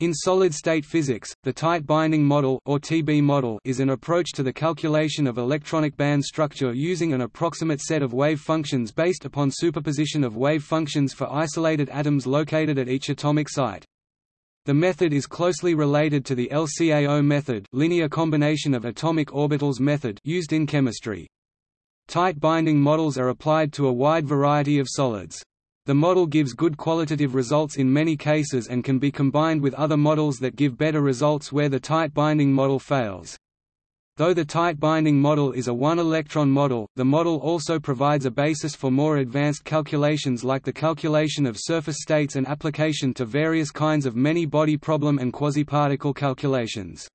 In solid-state physics, the tight binding model or TB model is an approach to the calculation of electronic band structure using an approximate set of wave functions based upon superposition of wave functions for isolated atoms located at each atomic site. The method is closely related to the LCAO method, linear combination of atomic orbitals method used in chemistry. Tight binding models are applied to a wide variety of solids. The model gives good qualitative results in many cases and can be combined with other models that give better results where the tight binding model fails. Though the tight binding model is a one-electron model, the model also provides a basis for more advanced calculations like the calculation of surface states and application to various kinds of many-body problem and quasiparticle calculations.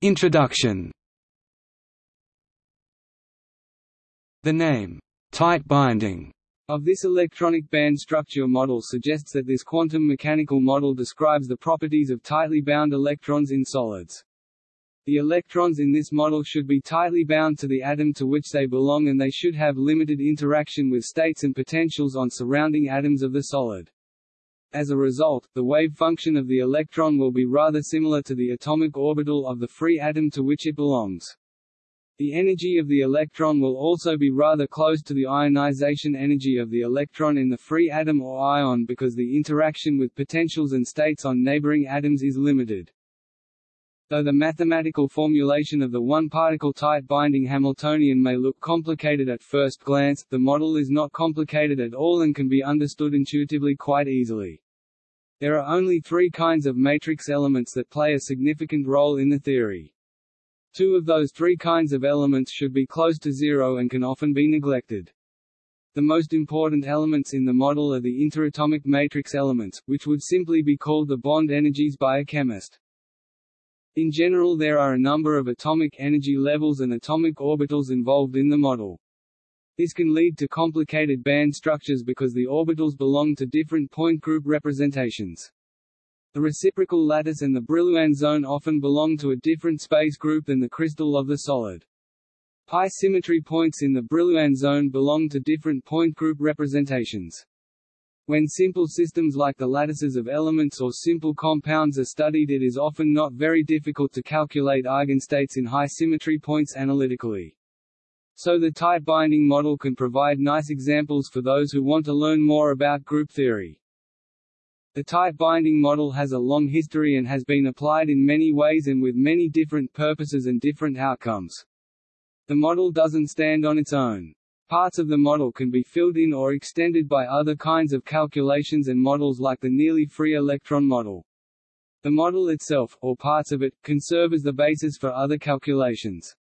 Introduction The name, tight binding, of this electronic band structure model suggests that this quantum mechanical model describes the properties of tightly bound electrons in solids. The electrons in this model should be tightly bound to the atom to which they belong and they should have limited interaction with states and potentials on surrounding atoms of the solid. As a result, the wave function of the electron will be rather similar to the atomic orbital of the free atom to which it belongs. The energy of the electron will also be rather close to the ionization energy of the electron in the free atom or ion because the interaction with potentials and states on neighboring atoms is limited. Though the mathematical formulation of the one-particle tight binding Hamiltonian may look complicated at first glance, the model is not complicated at all and can be understood intuitively quite easily. There are only three kinds of matrix elements that play a significant role in the theory. Two of those three kinds of elements should be close to zero and can often be neglected. The most important elements in the model are the interatomic matrix elements, which would simply be called the bond energies by a chemist. In general there are a number of atomic energy levels and atomic orbitals involved in the model. This can lead to complicated band structures because the orbitals belong to different point group representations. The reciprocal lattice and the Brillouin zone often belong to a different space group than the crystal of the solid. Pi symmetry points in the Brillouin zone belong to different point group representations. When simple systems like the lattices of elements or simple compounds are studied it is often not very difficult to calculate eigenstates in high symmetry points analytically. So the tight binding model can provide nice examples for those who want to learn more about group theory. The tight binding model has a long history and has been applied in many ways and with many different purposes and different outcomes. The model doesn't stand on its own. Parts of the model can be filled in or extended by other kinds of calculations and models like the nearly free electron model. The model itself, or parts of it, can serve as the basis for other calculations.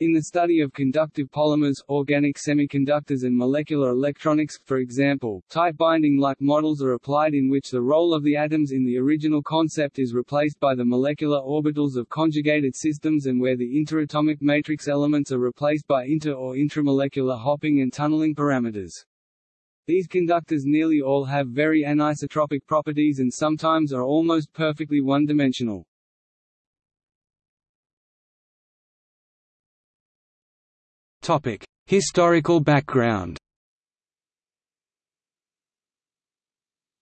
In the study of conductive polymers, organic semiconductors and molecular electronics, for example, tight binding-like models are applied in which the role of the atoms in the original concept is replaced by the molecular orbitals of conjugated systems and where the interatomic matrix elements are replaced by inter- or intramolecular hopping and tunneling parameters. These conductors nearly all have very anisotropic properties and sometimes are almost perfectly one-dimensional. Topic: Historical background.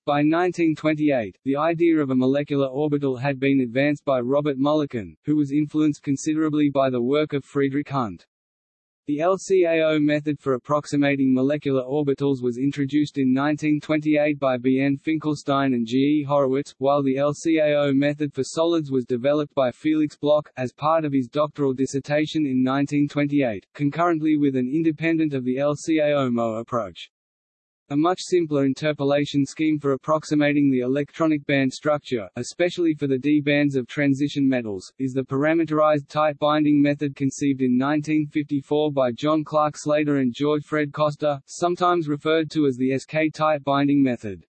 By 1928, the idea of a molecular orbital had been advanced by Robert Mulliken, who was influenced considerably by the work of Friedrich Hund. The LCAO method for approximating molecular orbitals was introduced in 1928 by B. N. Finkelstein and G. E. Horowitz, while the LCAO method for solids was developed by Felix Bloch, as part of his doctoral dissertation in 1928, concurrently with an independent of the LCAO-MO approach. A much simpler interpolation scheme for approximating the electronic band structure, especially for the d bands of transition metals, is the parameterized tight binding method conceived in 1954 by John Clark Slater and George Fred Coster, sometimes referred to as the SK tight binding method.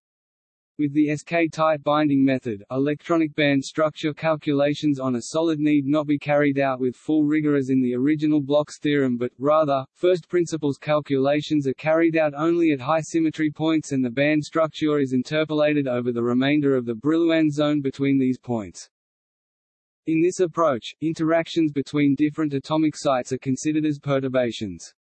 With the SK tight binding method, electronic band structure calculations on a solid need not be carried out with full rigor as in the original Bloch's theorem but, rather, first principles calculations are carried out only at high symmetry points and the band structure is interpolated over the remainder of the Brillouin zone between these points. In this approach, interactions between different atomic sites are considered as perturbations.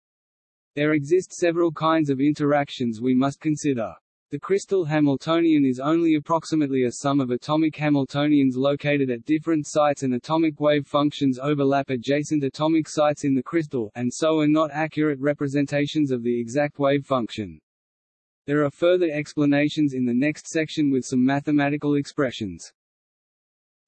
There exist several kinds of interactions we must consider. The crystal Hamiltonian is only approximately a sum of atomic Hamiltonians located at different sites and atomic wave functions overlap adjacent atomic sites in the crystal, and so are not accurate representations of the exact wave function. There are further explanations in the next section with some mathematical expressions.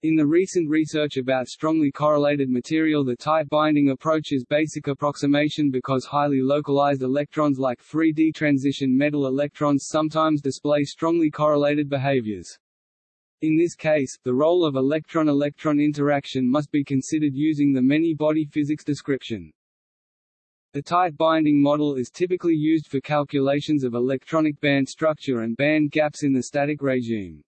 In the recent research about strongly correlated material the tight binding approach is basic approximation because highly localized electrons like 3D transition metal electrons sometimes display strongly correlated behaviors. In this case, the role of electron-electron interaction must be considered using the many-body physics description. The tight binding model is typically used for calculations of electronic band structure and band gaps in the static regime.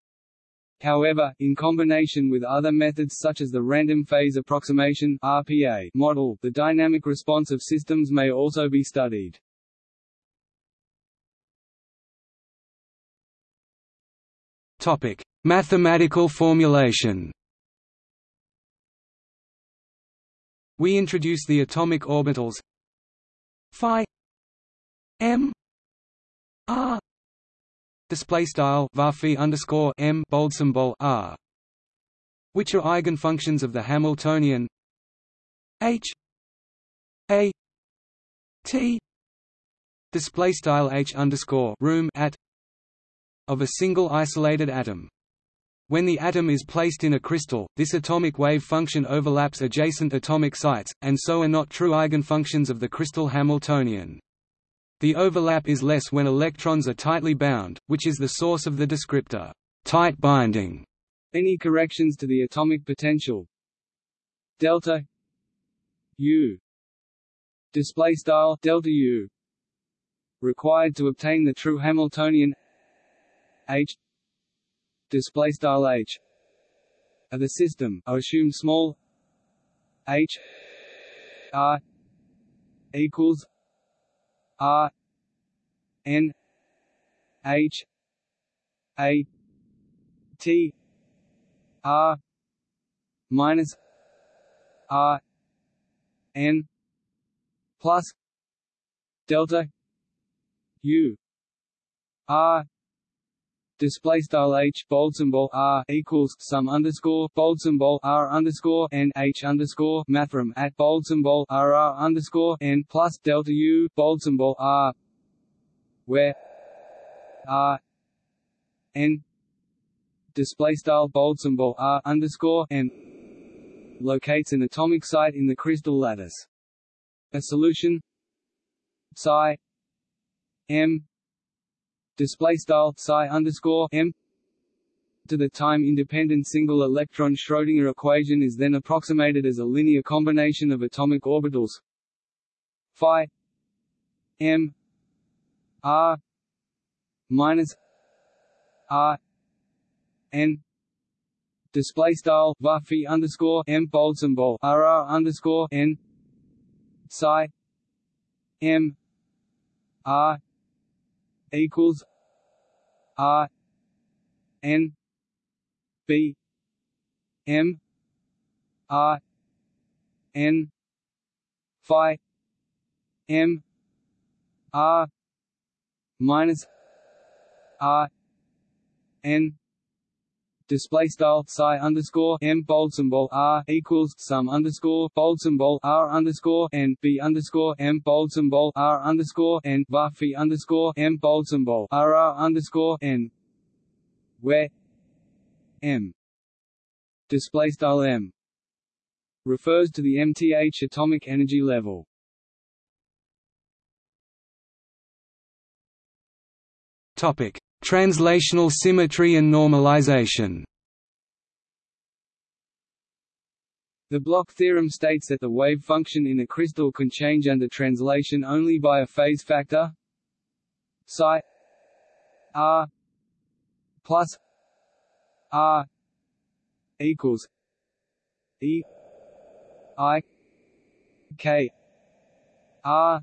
However, in combination with other methods such as the random phase approximation (RPA) model, the dynamic response of systems may also be studied. Topic: Mathematical formulation. We introduce the atomic orbitals phi m r display style varphi underscore m bold symbol r, which are eigenfunctions of the Hamiltonian h a t display style h underscore room at of a single isolated atom. When the atom is placed in a crystal, this atomic wave function overlaps adjacent atomic sites, and so are not true eigenfunctions of the crystal Hamiltonian. The overlap is less when electrons are tightly bound, which is the source of the descriptor tight binding. Any corrections to the atomic potential? Delta U. Display style delta U. Required to obtain the true Hamiltonian H. Display style H. Of the system are assumed small H R equals R N H A T R minus R N plus delta U R display style h bold symbol r equals sum underscore bold symbol r underscore n h underscore mathrm at bold symbol r r underscore n plus delta u bold symbol r where r n display style bold symbol r underscore n locates an atomic site in the crystal lattice. A solution psi m display style psi underscore m. To the time-independent single electron Schrödinger equation is then approximated as a linear combination of atomic orbitals. Phi m r minus r n. Display style varphi underscore m bold symbol r r underscore n. Psi m r equals R N B M R N Phi M R minus R N display style psi underscore m bold symbol r equals sum underscore bold symbol r underscore n b underscore m bold symbol r underscore n varphi underscore m bold symbol r r underscore n where m display style m refers to the mth atomic energy level. Topic Translational symmetry and normalization. The Bloch theorem states that the wave function in a crystal can change under translation only by a phase factor psi r plus r equals e i k r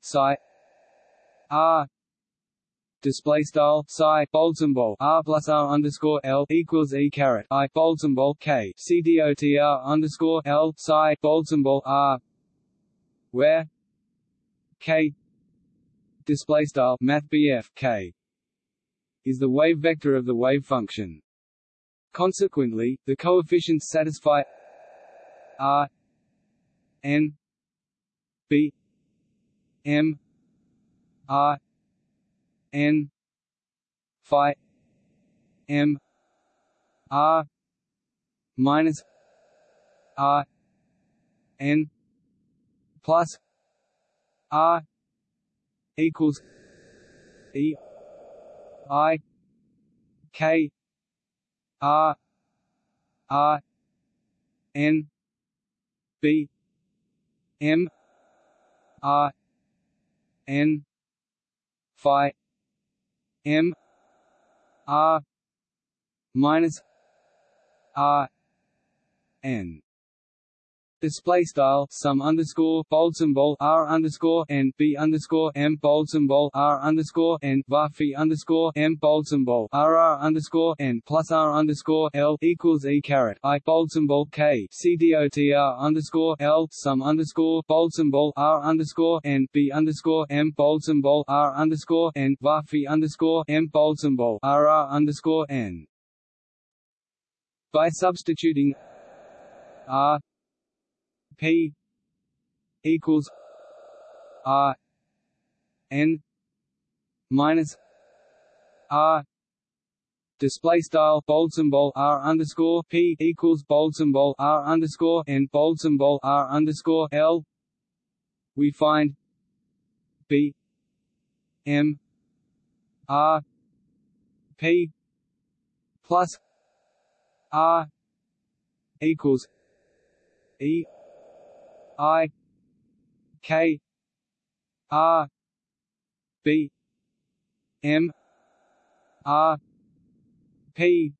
psi r display style psi bold symbol r plus r underscore l equals e caret i bold symbol k c dot r underscore l psi bold symbol r where k display style math k is the wave vector of the wave function. Consequently, the coefficients satisfy r n b m r n phi m r minus r n plus r equals e i k r r n b m r n phi m r minus r n Display style sum underscore bold symbol r underscore n b underscore m bold symbol r underscore n varphi underscore m bold symbol r r underscore n plus r underscore l equals e caret i bold symbol k c d o t r underscore l sum underscore bold symbol r underscore n b underscore m bold symbol r underscore n varphi underscore m bold symbol r r underscore n. By substituting r P equals R N minus R display style bold symbol r underscore p equals bold symbol r underscore n bold symbol r underscore l. We find b m r p plus r equals e I K R B M R P.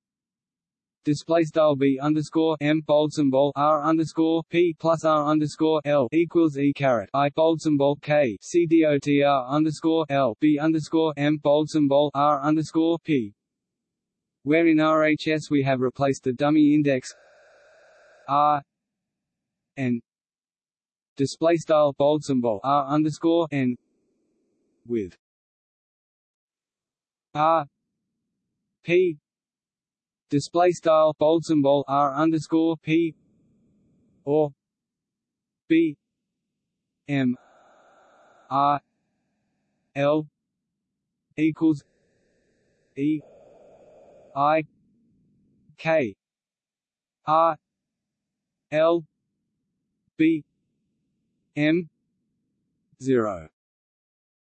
Display style b underscore m bold symbol r underscore p plus r underscore l equals e caret. I bold symbol k. C d o t r underscore l. B underscore m bold symbol r underscore p. Where in RHS we have replaced the dummy index r n display style bold symbol r underscore n with r p display style bold symbol r underscore p or b m r l equals e i k r l b m zero.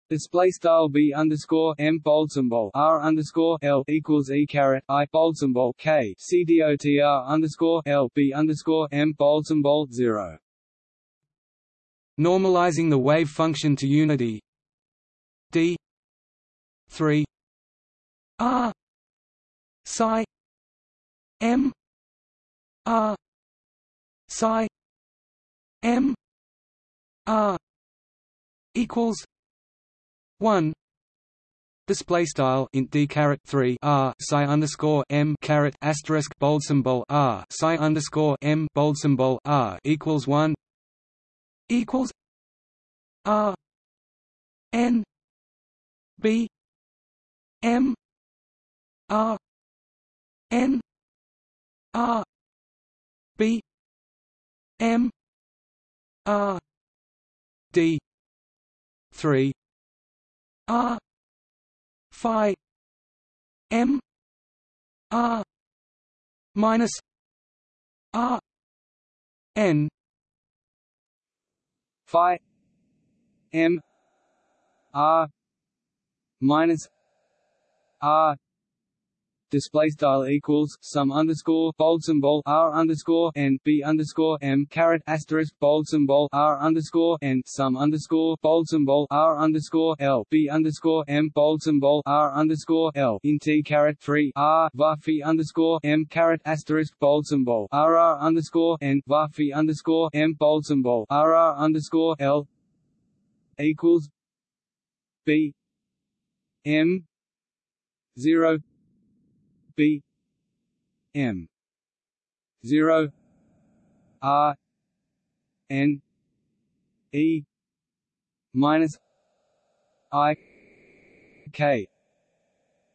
Display style b underscore m bold symbol r underscore l equals e caret i bold symbol k c dot r underscore l b underscore m bold symbol zero. Normalizing the wave function to unity. D three. R psi m r psi m R equals one. Display style int d caret 3 r psi underscore m caret asterisk bold symbol r psi underscore m bold symbol r equals 1 equals r n b m r n r b m r d. 3 r. phi. M. R. minus r. N. phi. M. R. minus r display style equals sum underscore bold symbol r underscore n b underscore m caret asterisk bold symbol r underscore n sum underscore bold symbol r underscore l b underscore m bold symbol r underscore l in t caret three r varphi underscore m caret asterisk bold symbol r r underscore n varphi underscore m bold symbol r r underscore l equals b m zero B M zero R N E minus I K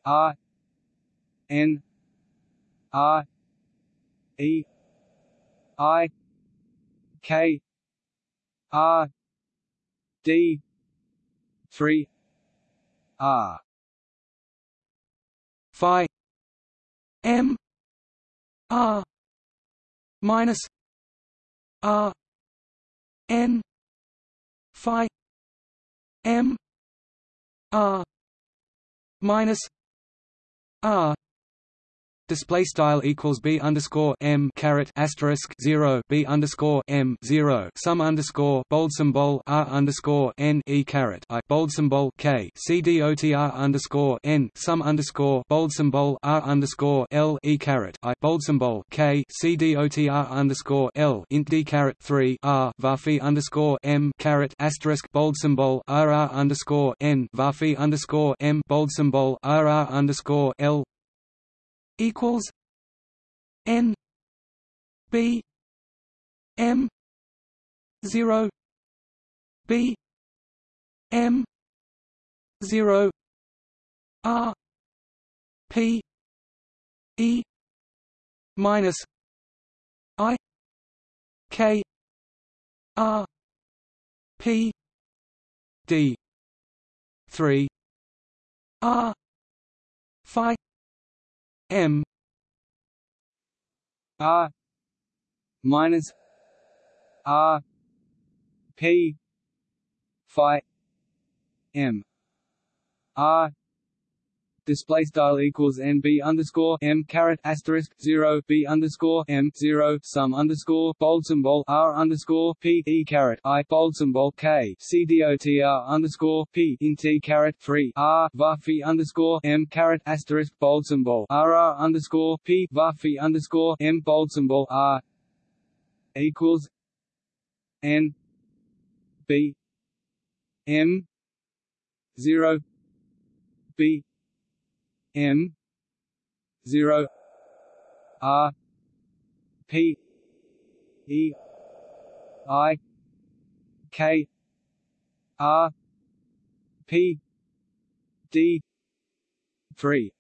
R N R E I K R D three R. Phi R minus R N Phi M R minus R Display style equals b underscore m caret asterisk zero b underscore m zero sum underscore bold symbol r underscore n e caret i bold symbol k c d o t r underscore n sum underscore bold symbol r underscore l e caret i bold symbol k c d o t r underscore l int d caret three r varphi underscore m caret asterisk bold symbol r r underscore n varphi underscore m bold symbol r r underscore l equals N B M zero B M zero R P E minus I K R P D three R Phi M R minus R P Phi M R display style equals n b underscore m caret asterisk zero b underscore m zero sum underscore bold symbol r underscore p e caret i bold symbol k c d o t r underscore p in t caret three r varphi underscore m caret asterisk bold symbol r r underscore p varphi underscore m bold symbol r equals n b m zero b M zero R P E I K R P D three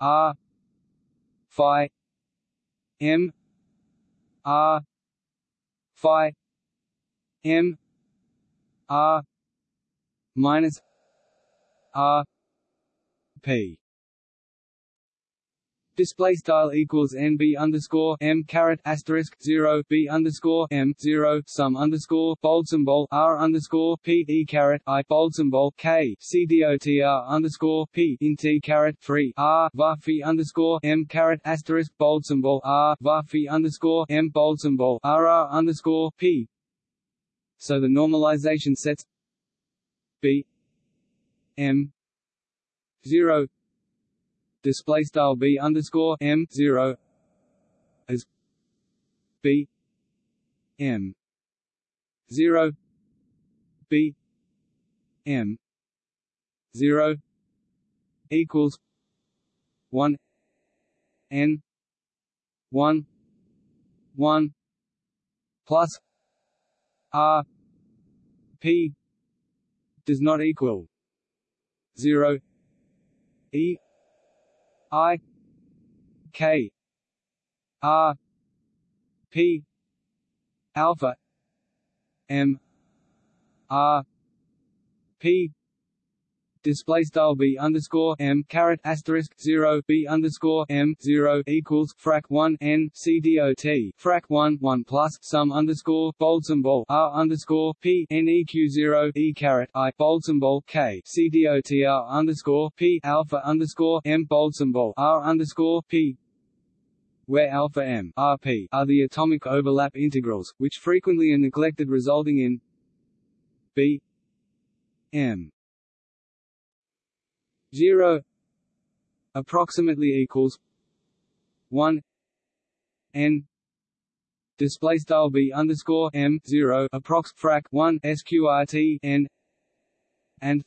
R Phi M R Phi M R minus R P display style equals nb underscore m caret asterisk zero b underscore m zero sum underscore bold symbol r underscore p e caret i bold symbol k c d o t r underscore p in t caret three r varphi underscore m caret asterisk bold symbol r varphi underscore m bold symbol r r underscore p. So the normalization sets b m zero. Display style b underscore m zero as b m zero b m zero equals one n one one plus r p does not equal zero e I K R P alpha M R P display style b underscore m caret asterisk zero b underscore m zero equals frac one n c dot frac one one plus sum underscore bold symbol r underscore p n eq zero e caret i bold symbol k. C dot r underscore p alpha underscore m bold symbol r underscore p where alpha m r p are the atomic overlap integrals, which frequently are neglected resulting in b m 0 approximately equals 1 n display style b underscore m 0 approx frac 1 sqrt n and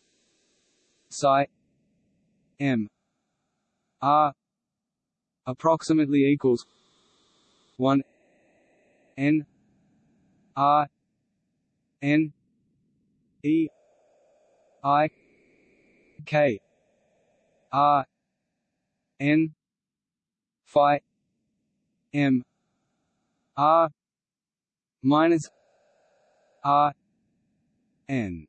psi m r approximately equals 1 n r n E I K R N Phi M R minus R N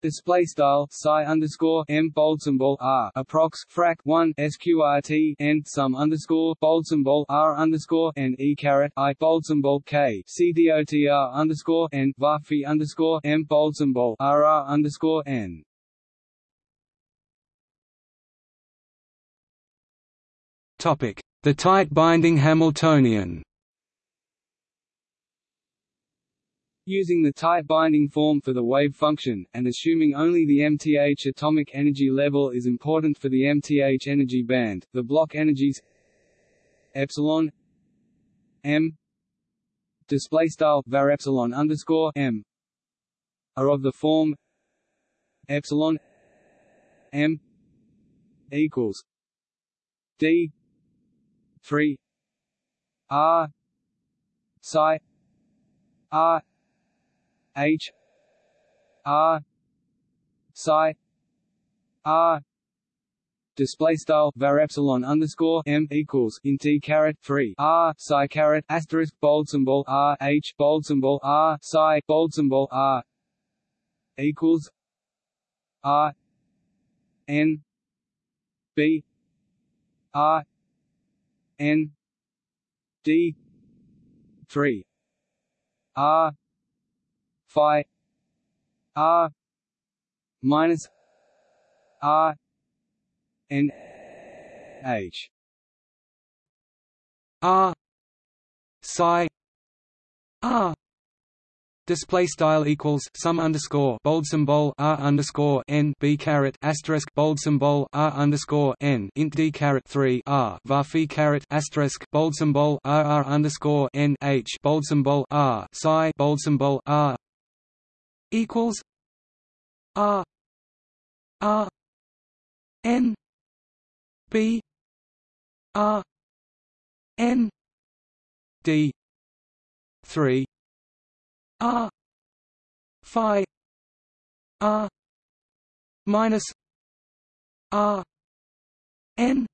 Display style psi underscore m bold symbol r approx frac one sqrt n sum underscore bold symbol r underscore n e caret i bold symbol k c dotr underscore n varphi underscore m bold symbol r r underscore n. The tight binding Hamiltonian. Using the tight binding form for the wave function, and assuming only the mth atomic energy level is important for the mth energy band, the Bloch energies epsilon m display style var epsilon underscore m are of the form epsilon m equals d 3 r. Psi. R. H. R. Psi. R. Display style var epsilon underscore m equals in t caret three. R. Psi caret asterisk bold symbol r. H bold symbol r. Psi bold symbol r. equals r. N. B. R n d three. R phi. R minus r n h. R psi. R Display style equals sum underscore bold symbol r underscore n b caret asterisk bold symbol r underscore n int d caret three r var phi caret asterisk bold symbol r r underscore n h bold symbol r psi bold symbol r equals R R N B R N D three R Phi R minus R N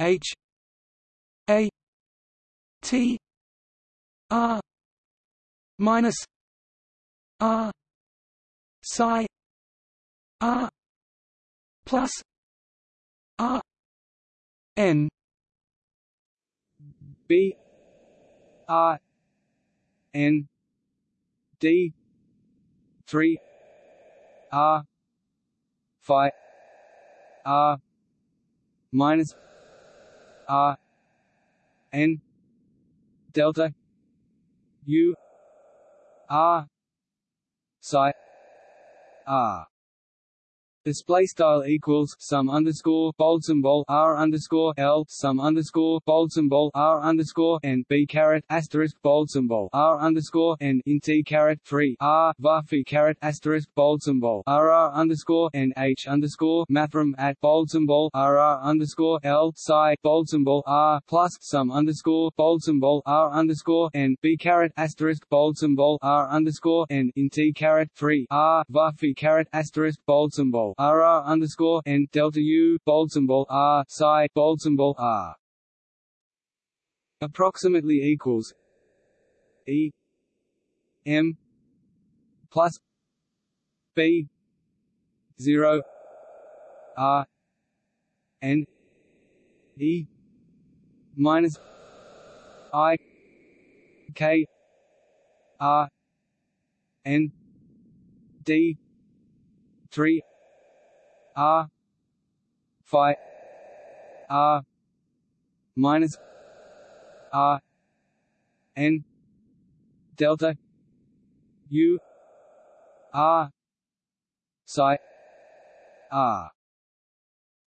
H A T R minus R psi R plus R N. B R N D three R Phi R minus R N delta U R psi r display style equals sum underscore bold symbol r underscore l sum underscore bold symbol r underscore n b caret asterisk bold symbol r underscore n in t caret three r varphi caret asterisk bold symbol r r underscore n h underscore mathrm at bold symbol r r underscore l psi bold symbol r plus sum underscore bold symbol r underscore n b caret asterisk bold symbol r underscore n in t caret three r varphi caret asterisk bold symbol R R underscore N delta U bold symbol R psi bold symbol R. Approximately equals E M plus B zero R N E minus I K R N D three R Phi R minus R N delta U R psi R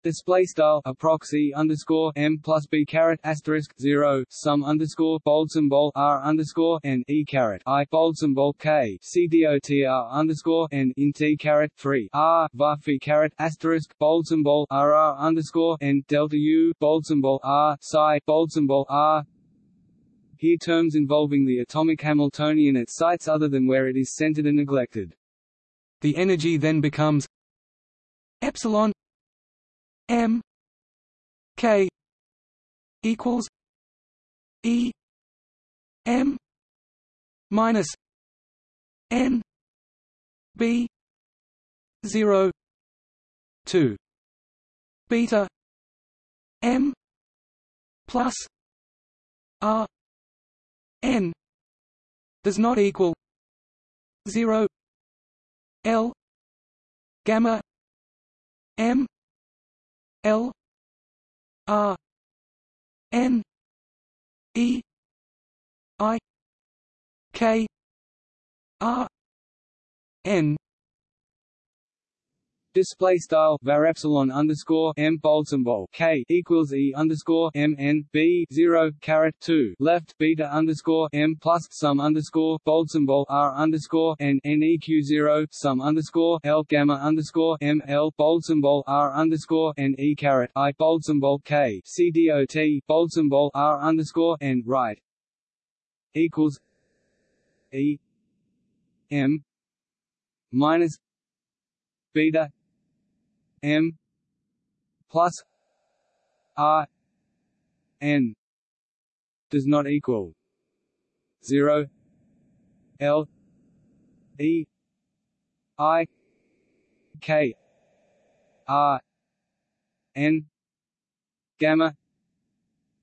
Display style approxy underscore m plus b caret asterisk zero sum underscore bold symbol r underscore n e caret i bold symbol k c dotr underscore n in t caret three r var phi caret asterisk bold symbol r r underscore n delta u bold symbol r psi bold symbol r here terms involving the atomic Hamiltonian at sites other than where it is centered are neglected. The energy then becomes epsilon m k equals e m minus n b 0 2 beta m plus r n does not equal 0 l gamma m l r n e i k r n Display style var epsilon underscore m bold symbol k equals e underscore m n b zero caret two left beta underscore m plus sum underscore bold symbol r underscore n n eq zero sum underscore l gamma underscore m l bold symbol r underscore n e caret i bold symbol k c dot bold symbol r underscore n right equals e m minus beta m plus r n does not equal 0 l e i k r n gamma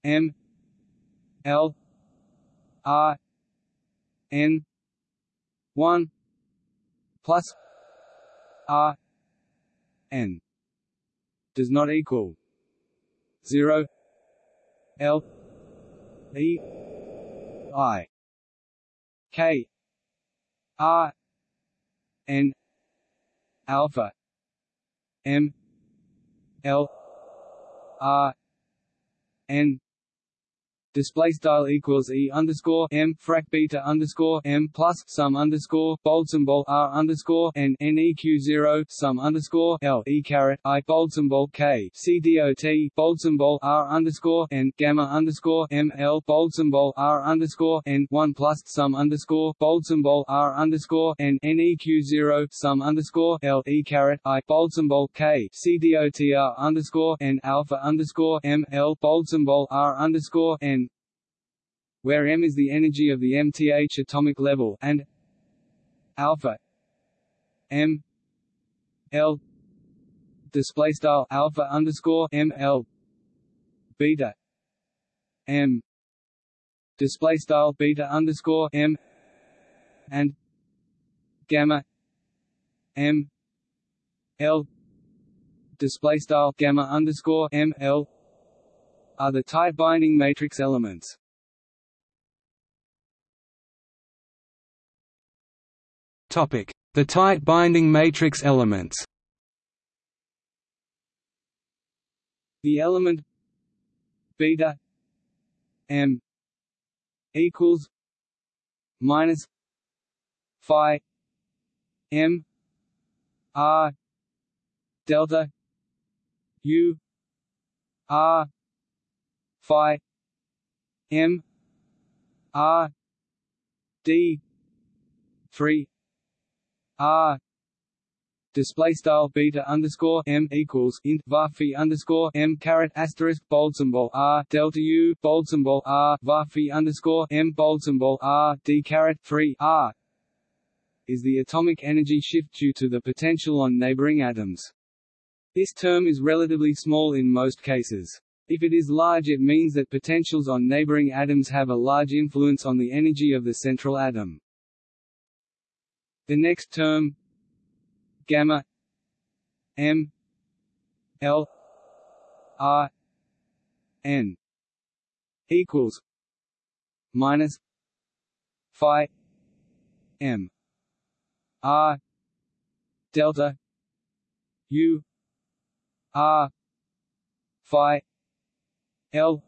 m l r n 1 plus r n does not equal 0 L E I K R N alpha M L R N display style equals e underscore m frac beta underscore m plus sum underscore bold symbol r underscore n neq zero sum underscore l e caret i bold symbol k c dot bold symbol r underscore n gamma underscore m l bold symbol r underscore n one plus sum underscore bold symbol r underscore n neq zero sum underscore l e caret i bold symbol k c dot r underscore n alpha underscore m l bold symbol r underscore n where m is the energy of the mth atomic level and alpha m l display style alpha underscore m l beta m display style beta underscore m and gamma m l display style gamma underscore m l are the tight binding matrix elements. The tight binding matrix elements. The element beta m equals minus phi m r delta u r phi m r d 3 r display style beta underscore m equals int var phi underscore m caret asterisk bold symbol r delta u bold symbol r var phi underscore m bold symbol r d caret 3 r is the atomic energy shift due to the potential on neighboring atoms. This term is relatively small in most cases. If it is large it means that potentials on neighboring atoms have a large influence on the energy of the central atom. The next term gamma m l r n equals minus phi m r delta u r phi l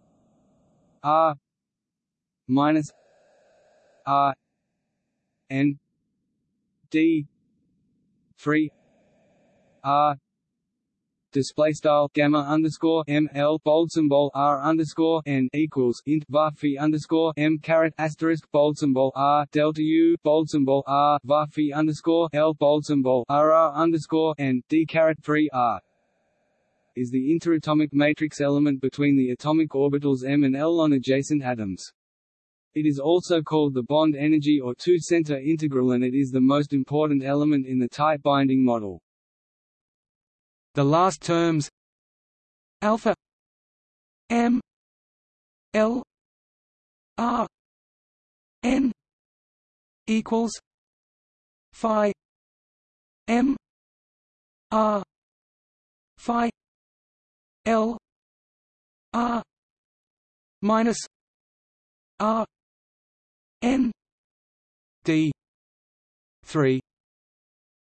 r minus r n d. 3 r. Display style gamma underscore m l bold symbol r underscore n equals int var phi underscore m caret asterisk bold symbol r delta u bold symbol r var phi underscore l bold symbol r r underscore n d caret three r. Is the interatomic matrix element between the atomic orbitals m and l on adjacent atoms. It is also called the bond energy or two-center integral and it is the most important element in the tight binding model. The last terms alpha m l r n equals phi m r phi L R minus R N D three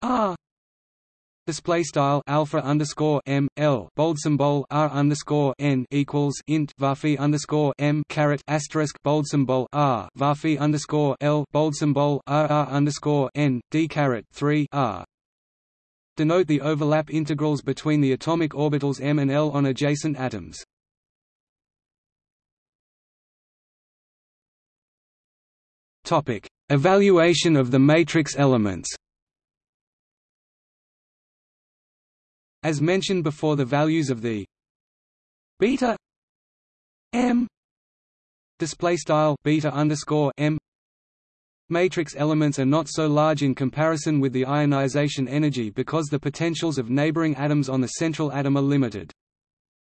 R Display style alpha underscore m l bold symbol r underscore n equals int varphi underscore m caret asterisk bold symbol r varphi underscore l bold symbol r r underscore n d caret three r denote the overlap integrals between the atomic orbitals m and l on adjacent atoms. Topic: Evaluation of the matrix elements. As mentioned before, the values of the beta m display style beta underscore m Matrix elements are not so large in comparison with the ionization energy because the potentials of neighboring atoms on the central atom are limited.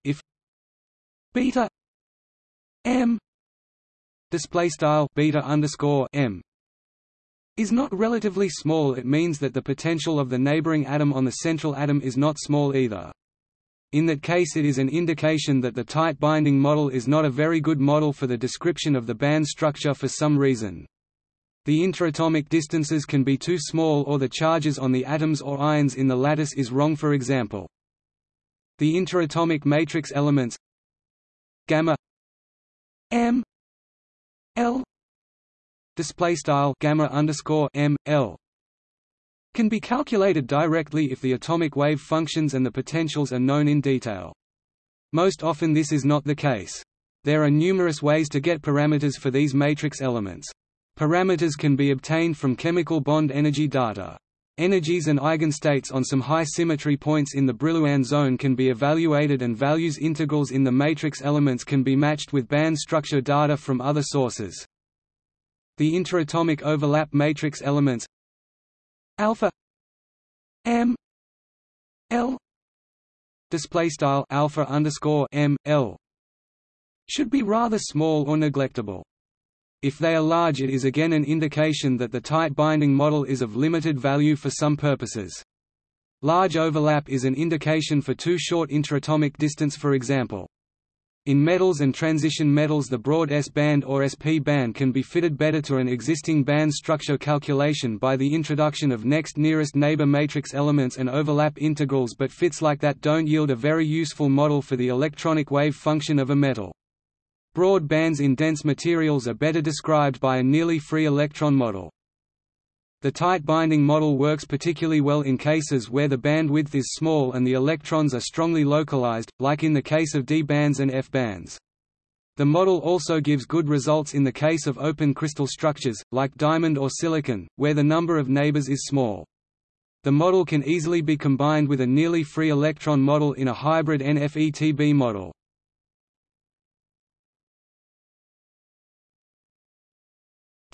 If beta m display style beta underscore m is not relatively small, it means that the potential of the neighboring atom on the central atom is not small either. In that case it is an indication that the tight binding model is not a very good model for the description of the band structure for some reason. The interatomic distances can be too small or the charges on the atoms or ions in the lattice is wrong for example. The interatomic matrix elements gamma m l display style gamma underscore m l can be calculated directly if the atomic wave functions and the potentials are known in detail. Most often this is not the case. There are numerous ways to get parameters for these matrix elements. Parameters can be obtained from chemical bond energy data. Energies and eigenstates on some high symmetry points in the Brillouin zone can be evaluated and values integrals in the matrix elements can be matched with band structure data from other sources. The interatomic overlap matrix elements alpha m l display style alpha underscore m l should be rather small or neglectable. If they are large it is again an indication that the tight binding model is of limited value for some purposes. Large overlap is an indication for too short interatomic distance for example. In metals and transition metals the broad S-band or SP band can be fitted better to an existing band structure calculation by the introduction of next nearest neighbor matrix elements and overlap integrals but fits like that don't yield a very useful model for the electronic wave function of a metal. Broad bands in dense materials are better described by a nearly free electron model. The tight binding model works particularly well in cases where the bandwidth is small and the electrons are strongly localized, like in the case of D bands and F bands. The model also gives good results in the case of open crystal structures, like diamond or silicon, where the number of neighbors is small. The model can easily be combined with a nearly free electron model in a hybrid NFETB model.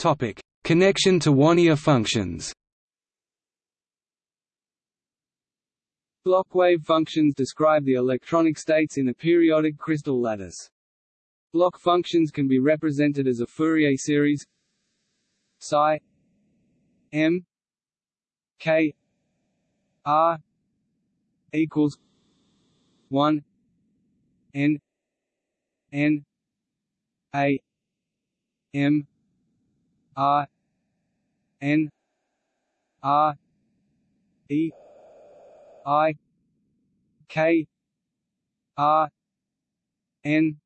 Topic: Connection to Wannier functions. Bloch wave functions describe the electronic states in a periodic crystal lattice. Bloch functions can be represented as a Fourier series psi m k r equals 1 n n a m R N R E I K R N.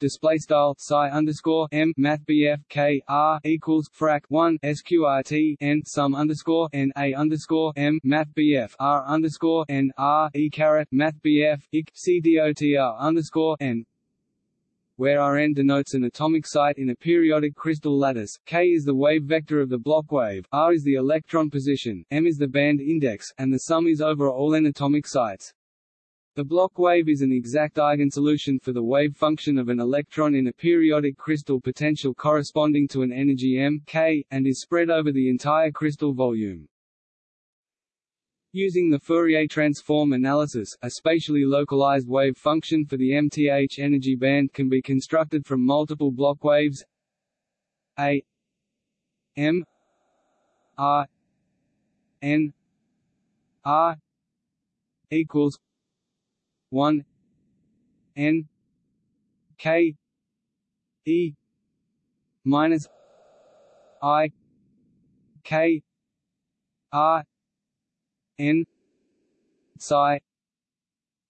Display style psi underscore m math bf k r equals frac 1 sqrt n sum underscore n a underscore m math bf r underscore n r e caret math bf ik c dotr underscore n where Rn denotes an atomic site in a periodic crystal lattice, k is the wave vector of the Bloch wave, r is the electron position, m is the band index, and the sum is over all n atomic sites. The Bloch wave is an exact eigensolution for the wave function of an electron in a periodic crystal potential corresponding to an energy m k, and is spread over the entire crystal volume. Using the Fourier transform analysis, a spatially localized wave function for the MTH energy band can be constructed from multiple Bloch waves. A M R N R equals one N K E minus I K R n psi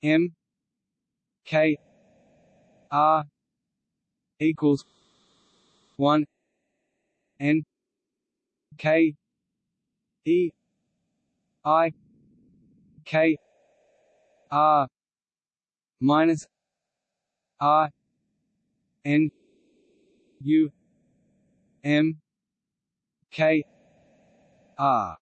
m k r equals 1 n k e i k r minus r n u m k r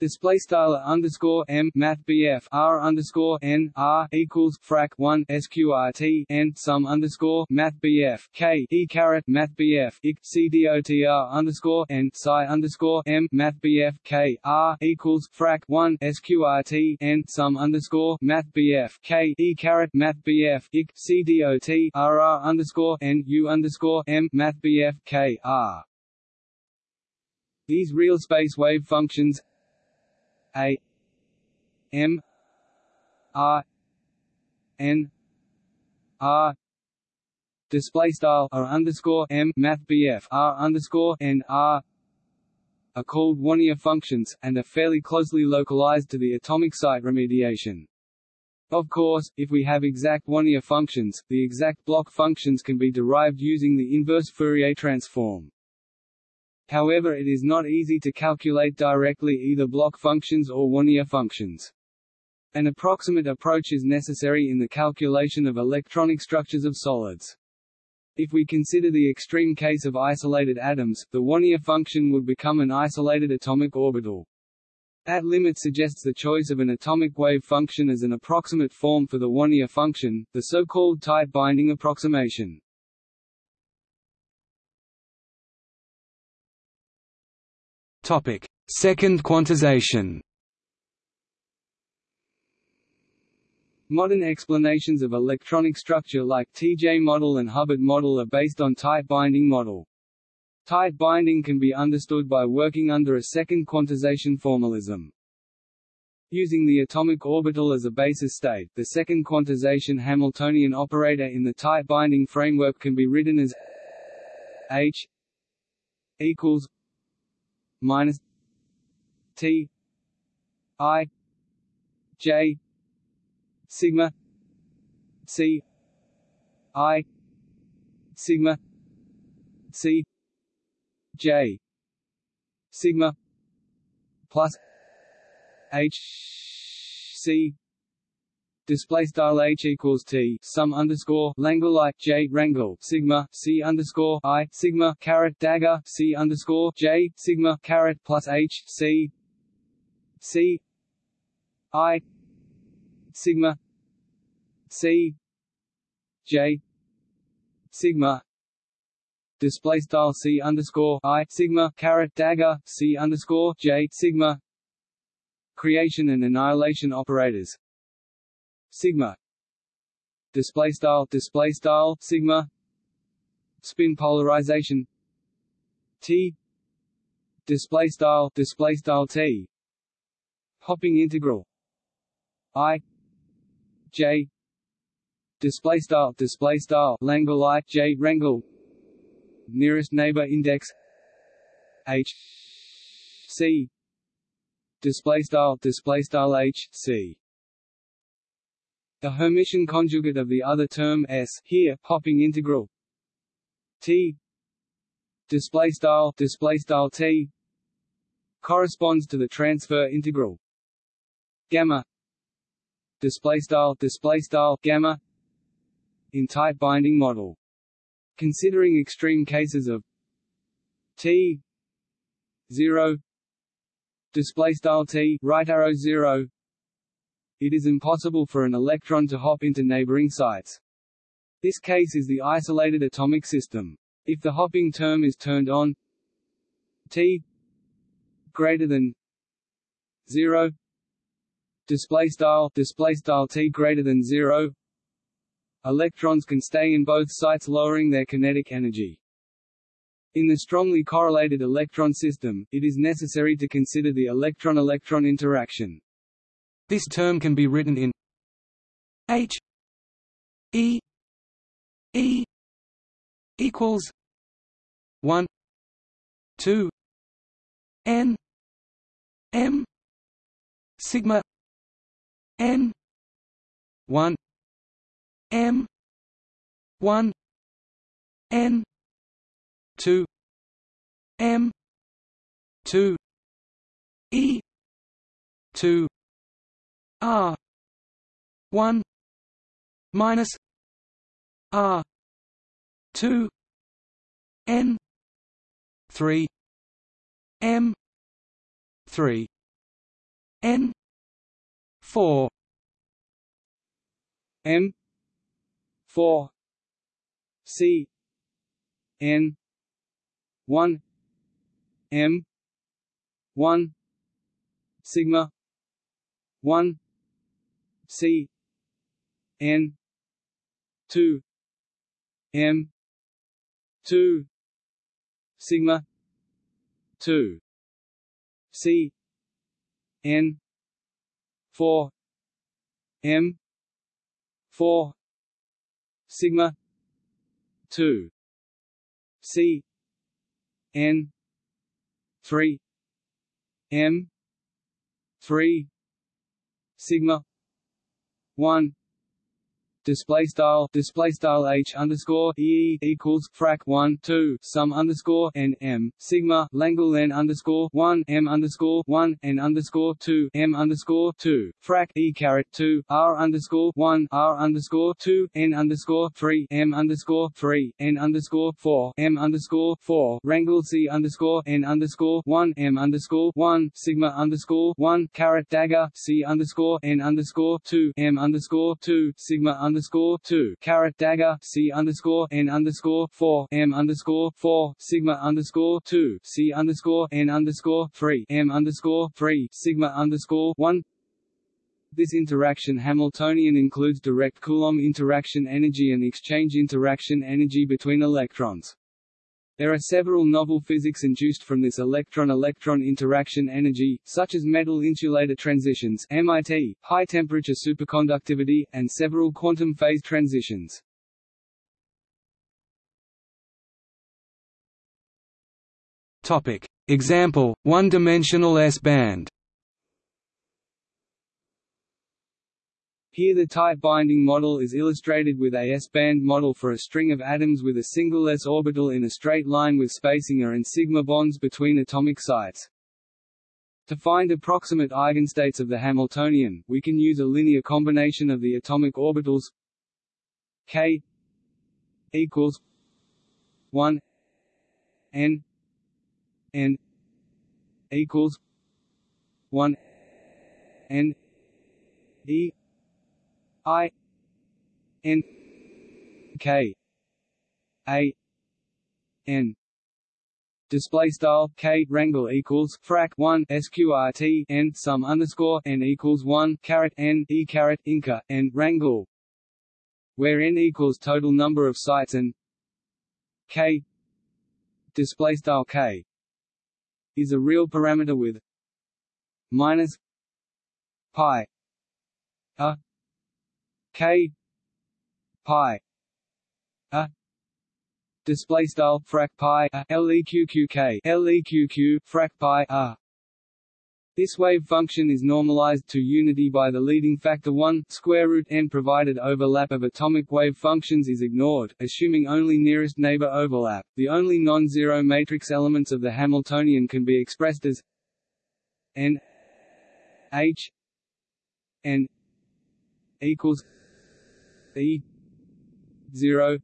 Display style underscore m math bf r underscore n r equals frac 1 sqrt n sum underscore math bf k e caret math bf ik c dotr underscore n psi underscore m math bf k r equals frac 1 sqrt n sum underscore math bf k e caret math bf ik c dot r r underscore n u underscore m math bf k r. These real space wave functions a M R N R display style R underscore M Math BF R underscore N R are called Wannier functions, and are fairly closely localized to the atomic site remediation. Of course, if we have exact Wannier functions, the exact Bloch functions can be derived using the inverse Fourier transform. However it is not easy to calculate directly either Bloch functions or Wannier functions. An approximate approach is necessary in the calculation of electronic structures of solids. If we consider the extreme case of isolated atoms, the Wannier function would become an isolated atomic orbital. That limit suggests the choice of an atomic wave function as an approximate form for the Wannier function, the so-called tight binding approximation. Topic: Second quantization. Modern explanations of electronic structure like TJ model and Hubbard model are based on tight binding model. Tight binding can be understood by working under a second quantization formalism. Using the atomic orbital as a basis state, the second quantization Hamiltonian operator in the tight binding framework can be written as H equals minus T I J sigma C I sigma C J sigma plus H C display style h equals t sum underscore langle like j wrangle sigma c underscore i sigma caret dagger c underscore j sigma caret plus h c c i sigma c j sigma display style c underscore i sigma caret dagger c underscore j sigma creation and annihilation operators sigma. Display style display style sigma. Spin polarization. T. Display style display style t. Hopping integral. I. J. Display style display style langle i j wrangle nearest neighbor index. H. C. Display style display style h c the Hermitian conjugate of the other term s here hopping integral. T. Display style display style t. Corresponds to the transfer integral. Gamma. Display style display style gamma. In tight binding model. Considering extreme cases of t. 0 display style t right arrow 0 it is impossible for an electron to hop into neighboring sites. This case is the isolated atomic system. If the hopping term is turned on t greater than 0 display style display style t greater than 0 electrons can stay in both sites lowering their kinetic energy. In the strongly correlated electron system, it is necessary to consider the electron-electron interaction. This term can be written in H E E equals one two N M sigma N one M one N two M two E two R. one minus R. two N. three M. three N. four M four C. N. one M. one sigma one C N two M two sigma two C N four M four sigma two C N three M three sigma one display style display style h underscore e equals frac 1 2 sum underscore n m sigma langle n underscore 1 m underscore 1 n underscore 2 m underscore 2 frac e caret 2 r underscore 1 r underscore 2 n underscore 3 m underscore 3 n underscore 4 m underscore 4 wrangle c underscore n underscore 1 m underscore 1 sigma underscore 1 caret dagger c underscore n underscore 2 m underscore 2 sigma underscore underscore two caret dagger C underscore N underscore four M underscore four Sigma underscore two C underscore N underscore three M underscore three Sigma underscore one this interaction Hamiltonian includes direct Coulomb interaction energy and exchange interaction energy between electrons. There are several novel physics induced from this electron-electron interaction energy, such as metal insulator transitions MIT, high-temperature superconductivity, and several quantum phase transitions. Topic. Example, one-dimensional S-band Here the tight binding model is illustrated with a S-band model for a string of atoms with a single s orbital in a straight line with spacing a and sigma bonds between atomic sites. To find approximate eigenstates of the Hamiltonian, we can use a linear combination of the atomic orbitals k equals 1 n n equals 1 n e I N K A N. Display style k wrangle equals frac 1 sqrt n sum underscore n equals 1 caret n e caret inca n wrangle. Where n equals total number of sites and k display style k is a real parameter with minus pi a k pi a display style frac pi a leqq leqq frac pi a This wave function is normalized to unity by the leading factor 1 square root n provided overlap of atomic wave functions is ignored, assuming only nearest neighbor overlap. The only non-zero matrix elements of the Hamiltonian can be expressed as n h n equals e 0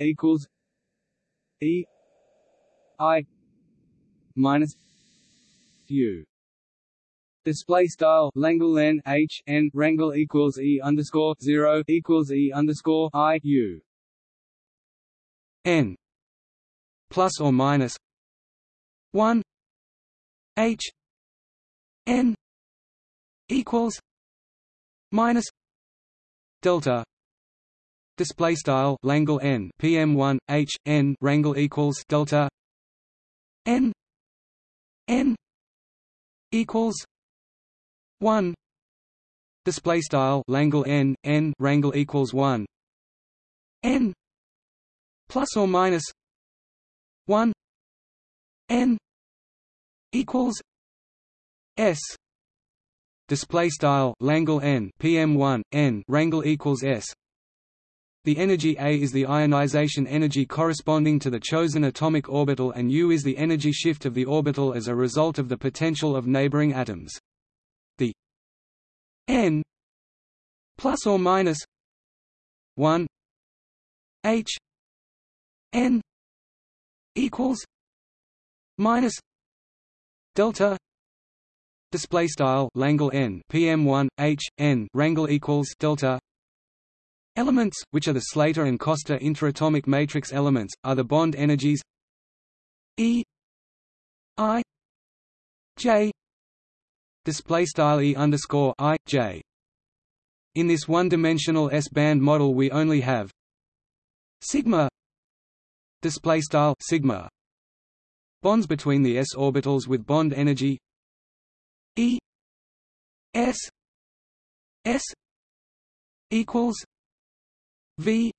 equals e i minus u. Display style Langle n h n rangle equals e underscore zero equals e underscore i u. N plus or minus one h n equals minus delta. Display style Langle n. Pm1 h n rangle equals delta. N. N. Equals 1 display style Langle n n rangle equals 1 n. Plus or minus 1 n. Equals s display style Langle n pm1 n rangle equals s. The energy A is the ionization energy corresponding to the chosen atomic orbital and U is the energy shift of the orbital as a result of the potential of neighboring atoms. The n plus or minus 1 h n equals minus delta display style Langle n pm1 h n rangle equals delta. Elements which are the Slater and Koster interatomic matrix elements are the bond energies e i j. Display style e underscore i j. In this one-dimensional S-band model, we only have sigma display style sigma. Bonds between the s orbitals with bond energy e s s equals v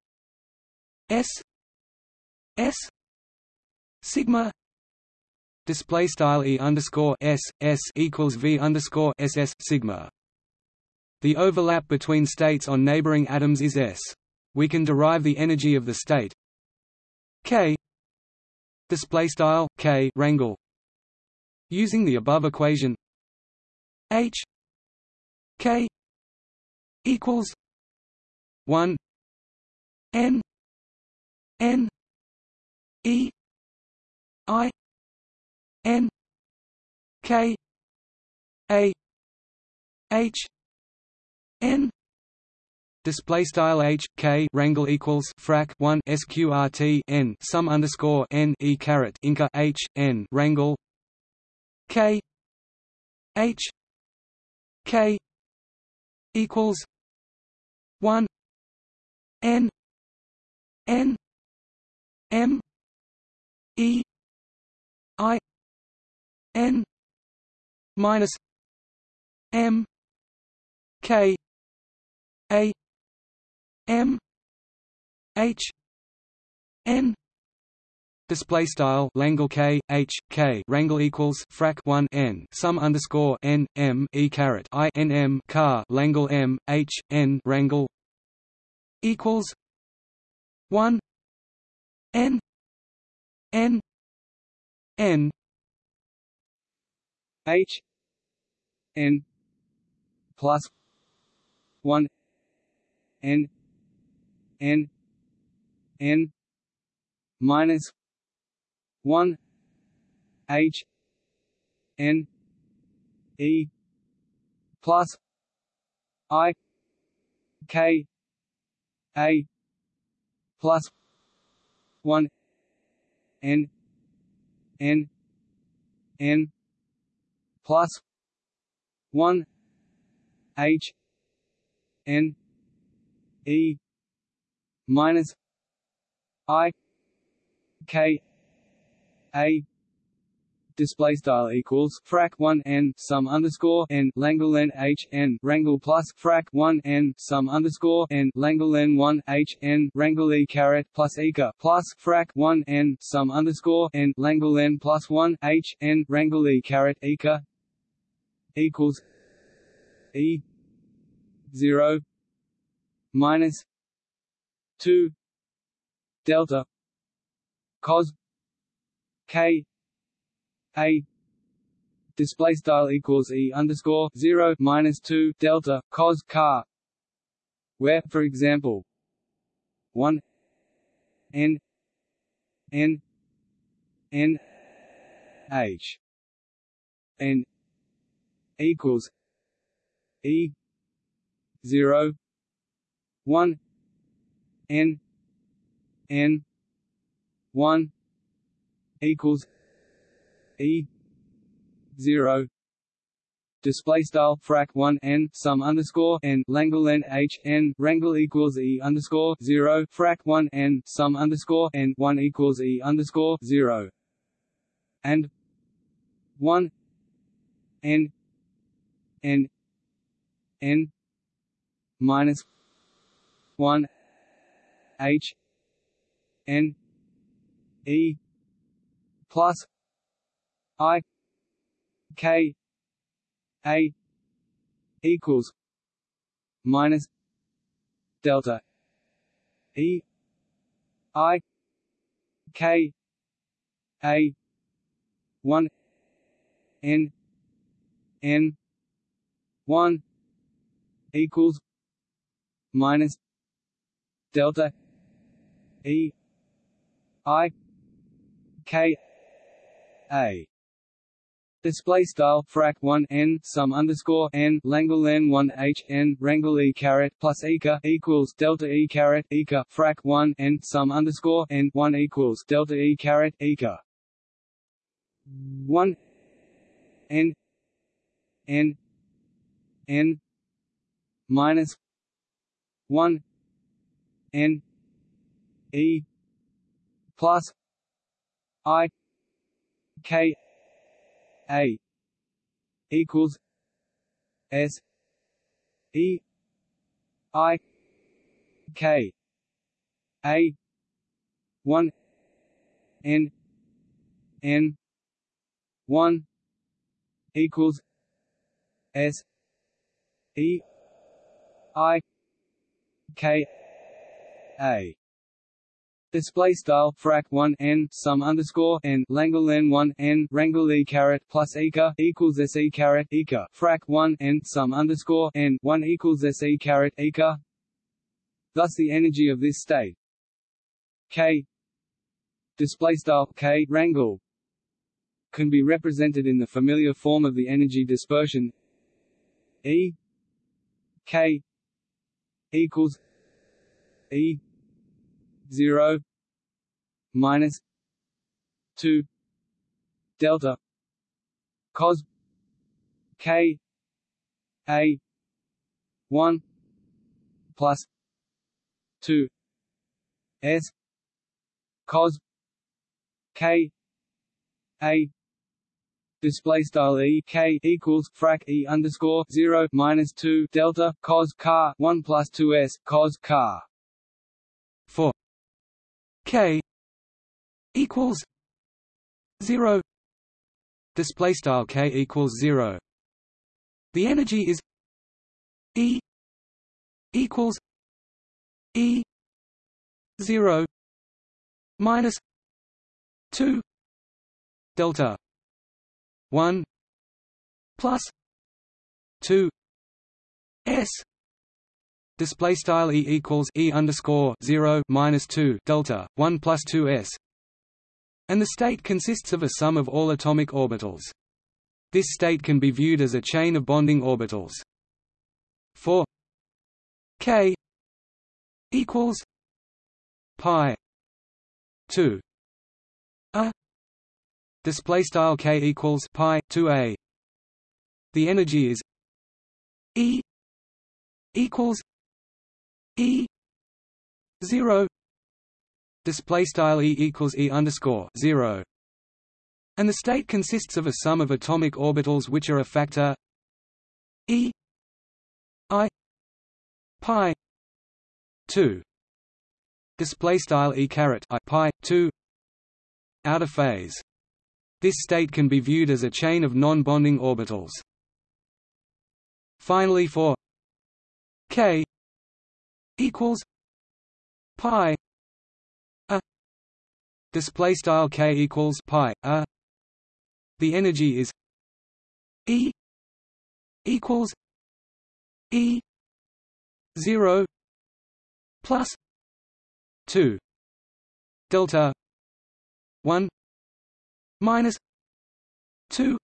s s sigma display style e underscore s s equals v underscore ss sigma. The overlap between states on neighboring atoms is s. We can derive the energy of the state k display style k rangle using the above equation h k equals 1 n n e i N K A H N Display style H K rangle equals frac one SQRT N sum underscore N E caret Inca H N rangle K H K equals one N N M E I n minus m k a m h n Display style Langle K H K. Rangle equals frac one N. Sum underscore N M E caret I N M car. Langle M H N. Rangle equals one N N N. H N plus one N N N minus one H N E plus I K A plus one N N N plus one H N E minus I K A display style equals frac 1 n sum underscore n Langle n h n rangle plus frac 1 n sum underscore n Langle n 1 h n rangle e caret plus eca plus frac 1 n sum underscore n Langle n plus 1 h n rangle e caret eca equals E zero minus two delta cos K A display style equals E underscore zero minus two delta cos car where for example one N N N H N equals E zero one N N one equals E zero. Display style frac 1 n sum underscore n langle n h n rangle equals e underscore 0 frac 1 n sum underscore n 1 equals e underscore 0 and 1 n n n minus 1 h n e plus i k a equals minus delta e i k a 1 n n 1 equals minus delta e i k a. Display style frac 1 n sum underscore n langle n 1 h n rangle e caret plus eka equals delta e caret eka frac 1 n sum underscore n 1 equals delta e caret eka 1 n n n minus 1 n e plus i k a equals s e i k a 1 n n 1 equals s e i k a Display style frac 1 n sum underscore n langle n 1 n rangle e caret plus eka equals s e caret eka frac 1 n sum underscore n 1 equals s e caret eka. Thus, the energy of this state. K. Display style k rangle can be represented in the familiar form of the energy dispersion. E. K. Equals E 0 minus 2 delta cos k a 1 plus 2 s cos k a display style e k equals frac e underscore 0 minus 2 delta cos car 1 plus 2 s cos car for k equals 0 display style k equals 0 the energy is e equals e 0 minus 2 delta 1 plus 2 s display style e equals e underscore 0 minus 2 delta 1 plus 2 s. And the state consists of a sum of all atomic orbitals. This state can be viewed as a chain of bonding orbitals. For k equals pi 2 a. Display style k equals pi 2a the energy is e equals E zero display style E equals E underscore zero. And the state consists of a sum of atomic orbitals which are a factor E I pi 2 display style E caret I pi 2 out of phase. This state can be viewed as a chain of non-bonding orbitals. Finally for k equals pi a. Display style k equals pi a. The energy is e equals e 0 plus 2 delta 1 minus 2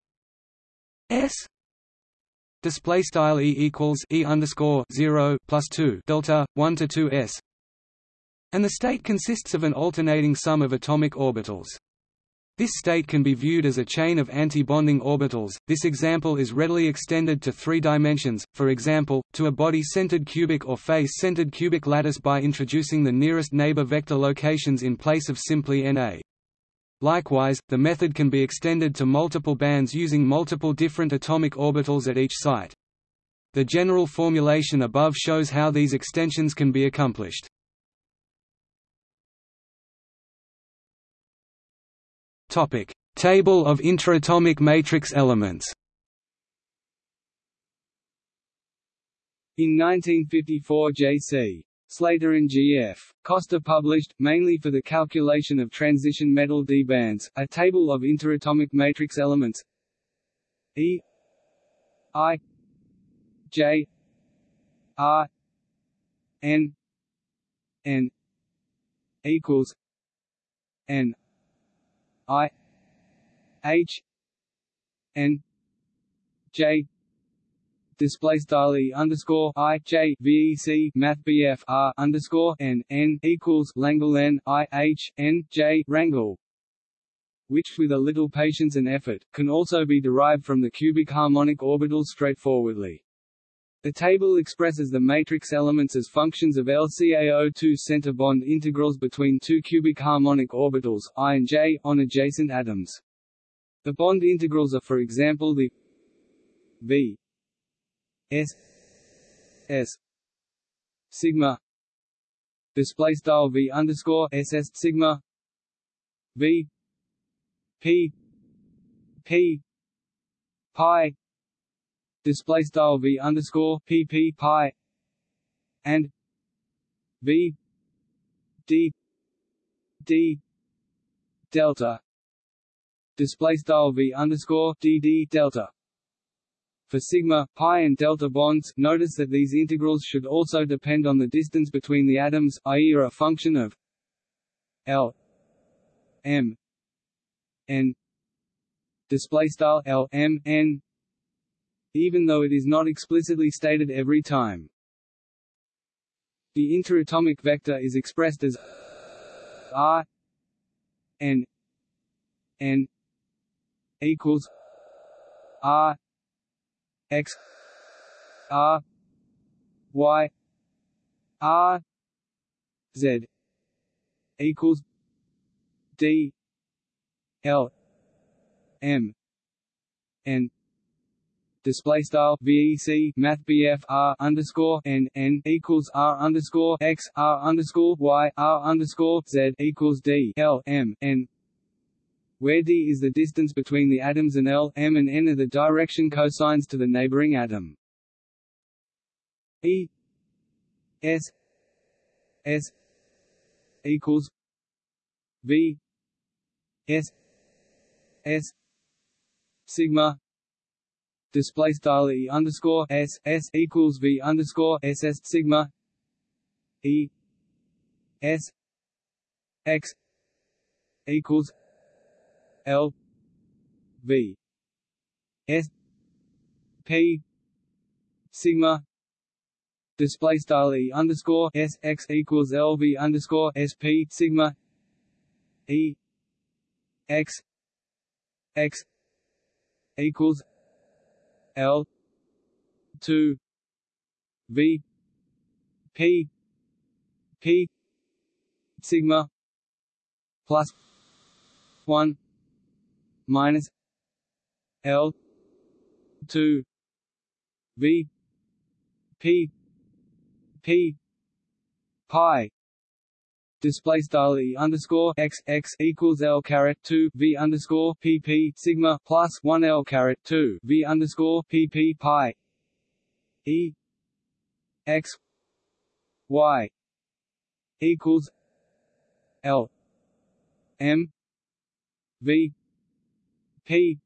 s display style e equals e underscore 0 plus 2 delta 1 to 2 s and the state consists of an alternating sum of atomic orbitals this state can be viewed as a chain of anti-bonding orbitals. This example is readily extended to three dimensions, for example, to a body-centered cubic or face-centered cubic lattice by introducing the nearest neighbor vector locations in place of simply Na. Likewise, the method can be extended to multiple bands using multiple different atomic orbitals at each site. The general formulation above shows how these extensions can be accomplished. Topic: Table of interatomic matrix elements. In 1954 J.C. Slater and G.F. Koster published, mainly for the calculation of transition metal d bands, a table of interatomic matrix elements. E. I. J. R. N. N. equals N. I. H. N. J display style e underscore i j vec math bf underscore n n equals Langle n i h n j rangle, which with a little patience and effort can also be derived from the cubic harmonic orbitals straightforwardly. The table expresses the matrix elements as functions of LCaO2 center bond integrals between two cubic harmonic orbitals, I and J, on adjacent atoms. The bond integrals are for example the V S S sigma display style V underscore SS sigma V P P pi display style v underscore pp pi and v d d delta display style v underscore d d delta for sigma, pi and delta bonds, notice that these integrals should also depend on the distance between the atoms, i.e. are a function of L m n display style L m n even though it is not explicitly stated every time. The interatomic vector is expressed as r n n equals r x r y r z equals d l m n. Display style VEC Math BF R underscore N N equals R underscore X R underscore Y R underscore Z equals D L M N where d is the distance between the atoms and L, M and N are the direction cosines to the neighboring atom. E S S equals V S S sigma display style e underscore s s equals v underscore s s sigma e s x equals l v. S p sigma. Display style e underscore s x equals l v underscore s p sigma. E x x equals L two V P P sigma plus one minus L two V P P pi display style e underscore x x equals l caret two v underscore pp sigma plus one l caret two v underscore pp pi E X Y equals L M V P.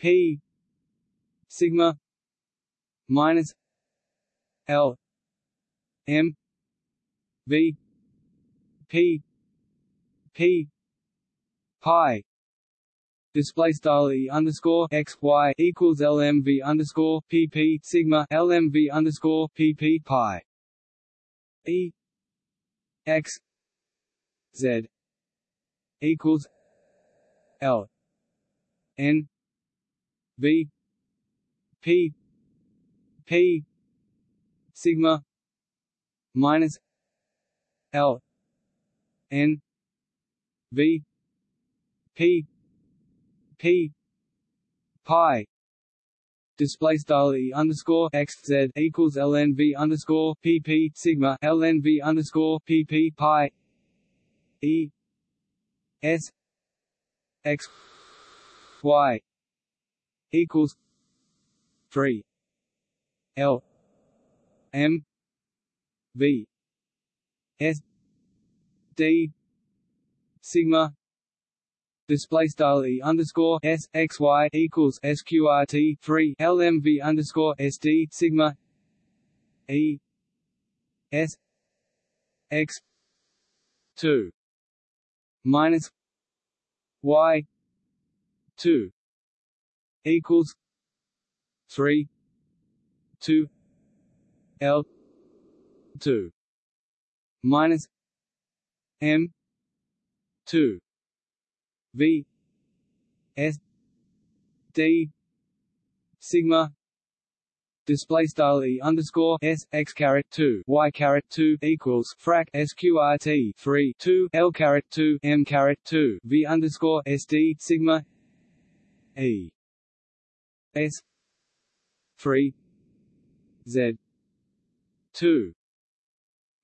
P. Sigma minus L. M. V. P. P. Pi. Display style e underscore x y equals lmv underscore pp sigma lmv underscore pp pi. E. X. Z. equals l n v p p sigma minus l n v p p pi display style e underscore x z equals lnv underscore pp sigma lnv underscore pp pi e s x y equals three L M V S D sigma display style e underscore s x y equals sqrt three lmv underscore sd sigma e s x two minus y two equals three two L two minus M two V S D sigma display style e underscore s x caret two y caret two equals frac sqrt three two l caret two m caret two v underscore sd sigma e. S. three. Z. two.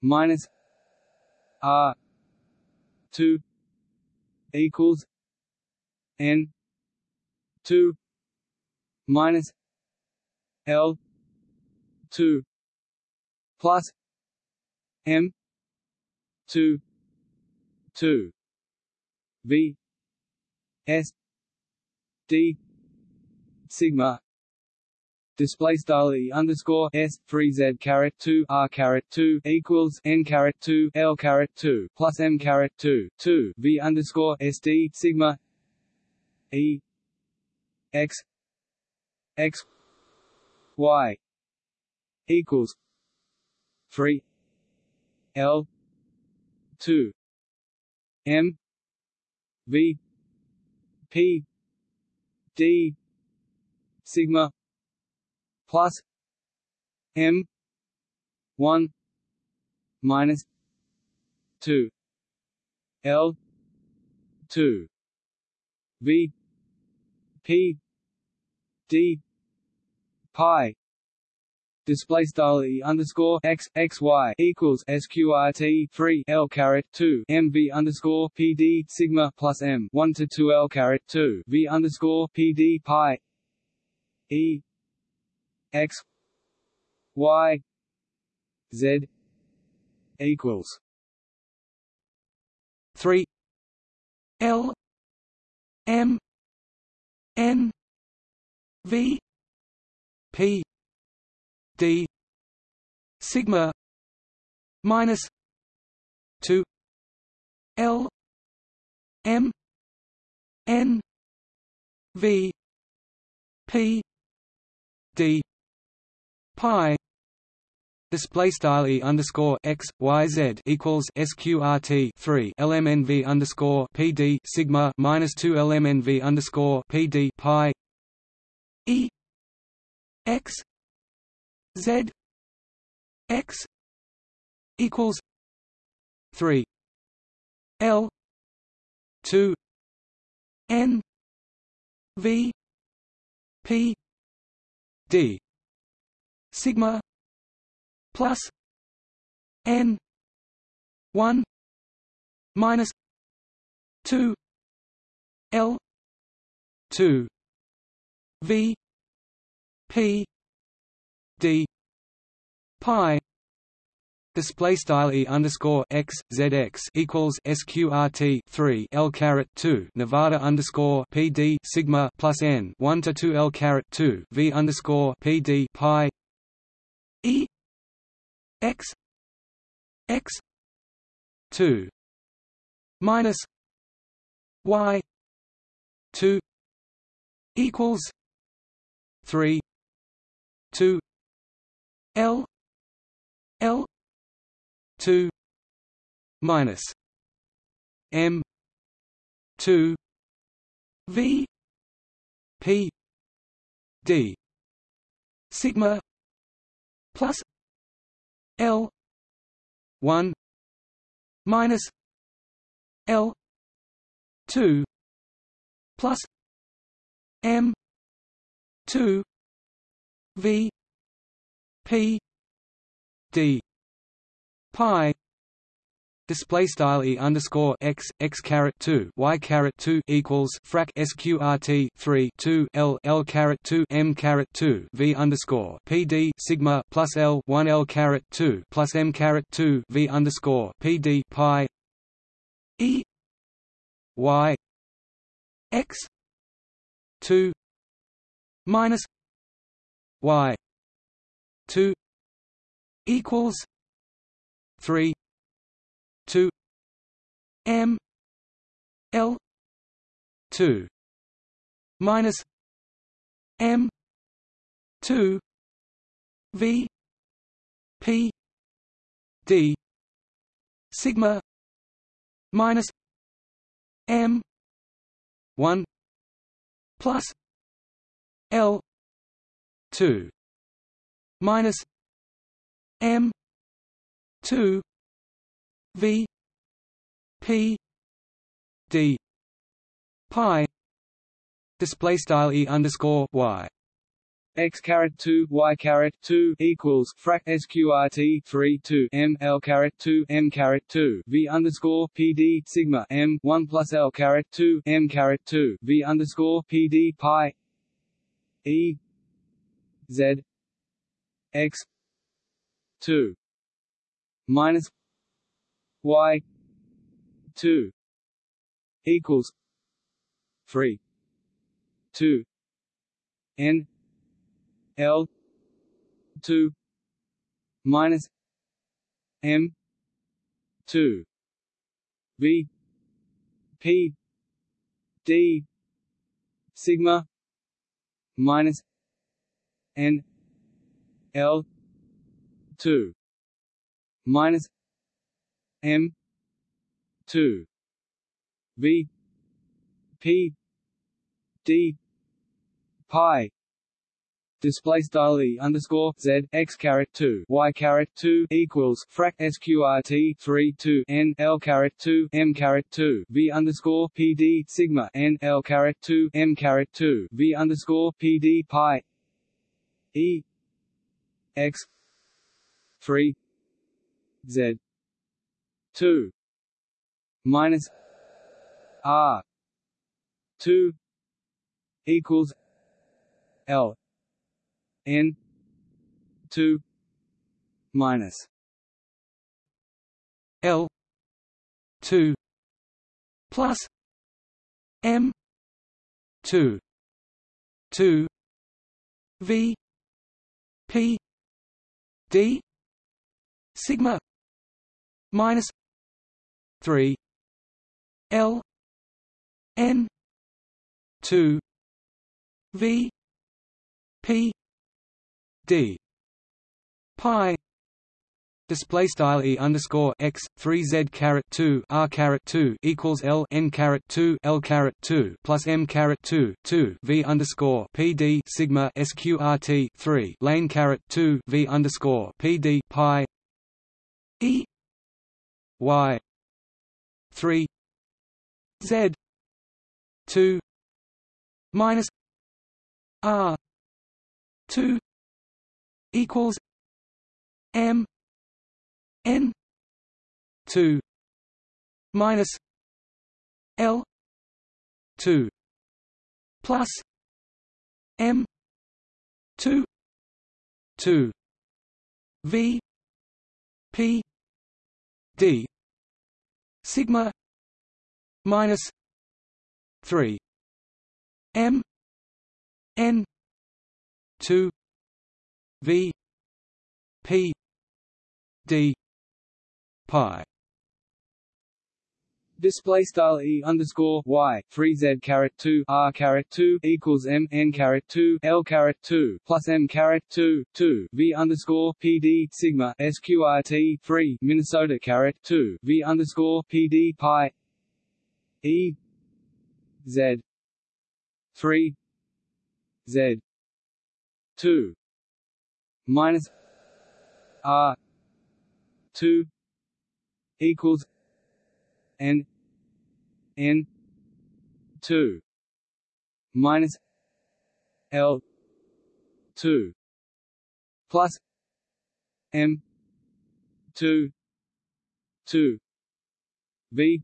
Minus r. two equals n. two minus L. two plus M. two two V S D. Sigma. Display style e underscore s three z caret two r caret two equals n caret two l caret two plus m caret two two v underscore sd sigma. E. X. X. Y. Equals three l two m v p d sigma plus m 1 minus 2 l 2 v p d pi display style e underscore x x y equals sqrt three l caret two mv underscore pd sigma plus m one to two l caret two v underscore pd pi e x y z equals 3 l m n v p d sigma minus 2 l m n v p d pi display style e underscore x y z equals sqrt three lmnv underscore pd sigma minus two lmnv underscore pd pi e x z x equals three l two n v p d sigma plus n 1 minus 2 l 2 v p d pi display style e underscore x zx equals sqrt 3 l caret 2 Nevada underscore pd sigma plus n 1 to 2 l caret 2 v underscore pd pi e x x 2 minus y 2 equals 3 2 2 minus m 2 v p d sigma plus l 1 minus l 2 plus m 2 v p d pi display style e underscore x x caret 2 y caret 2 equals frac sqrt 3 2 l l caret 2 m caret 2 v underscore pd sigma plus l 1 l caret 2 plus m caret 2 v underscore pd pi e y x 2 minus y 2 equals 3 2 m l 2 minus m 2 v p d sigma minus m 1 plus l 2 minus m 2 v p d. Pi. Display style e underscore y. X caret 2 y caret 2 equals frac sqrt 3 2 m l caret 2 m caret 2 v underscore pd sigma m 1 plus l caret 2 m caret 2 v underscore pd pi. E z x 2 minus y 2 equals 3 2 n L two minus M two V P D sigma minus N L two minus M two V P D pi display style e underscore z x caret 2 y caret 2 equals frac sqrt 3 2 n l caret 2 m caret 2 v underscore pd sigma n l caret 2 m caret 2 v underscore pd pi e x 3 z. 2 minus r. 2 equals l. N. 2 minus l. 2 plus m. 2 2 v p d sigma minus 3 l n 2 v p d pi display style e underscore x three z caret two r caret two equals l n caret two l caret two plus m caret two two v underscore p d sigma sqrt three lane caret two v underscore p d pi e y. three. Z. two. Minus r. two equals M. N. two minus L. two plus M. two two V P D sigma minus three M N two V P D pi Display style e underscore y three z caret two r caret two equals m n caret two l caret two plus m caret two two v underscore pd sigma sqrt three Minnesota caret two v underscore pd pi e z three z two minus r two equals n n two minus l two plus m two two v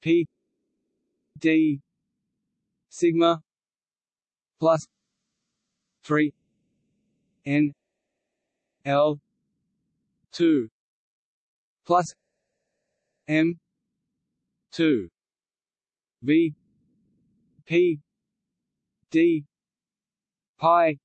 p d sigma plus three n l two plus m 2 v p d pi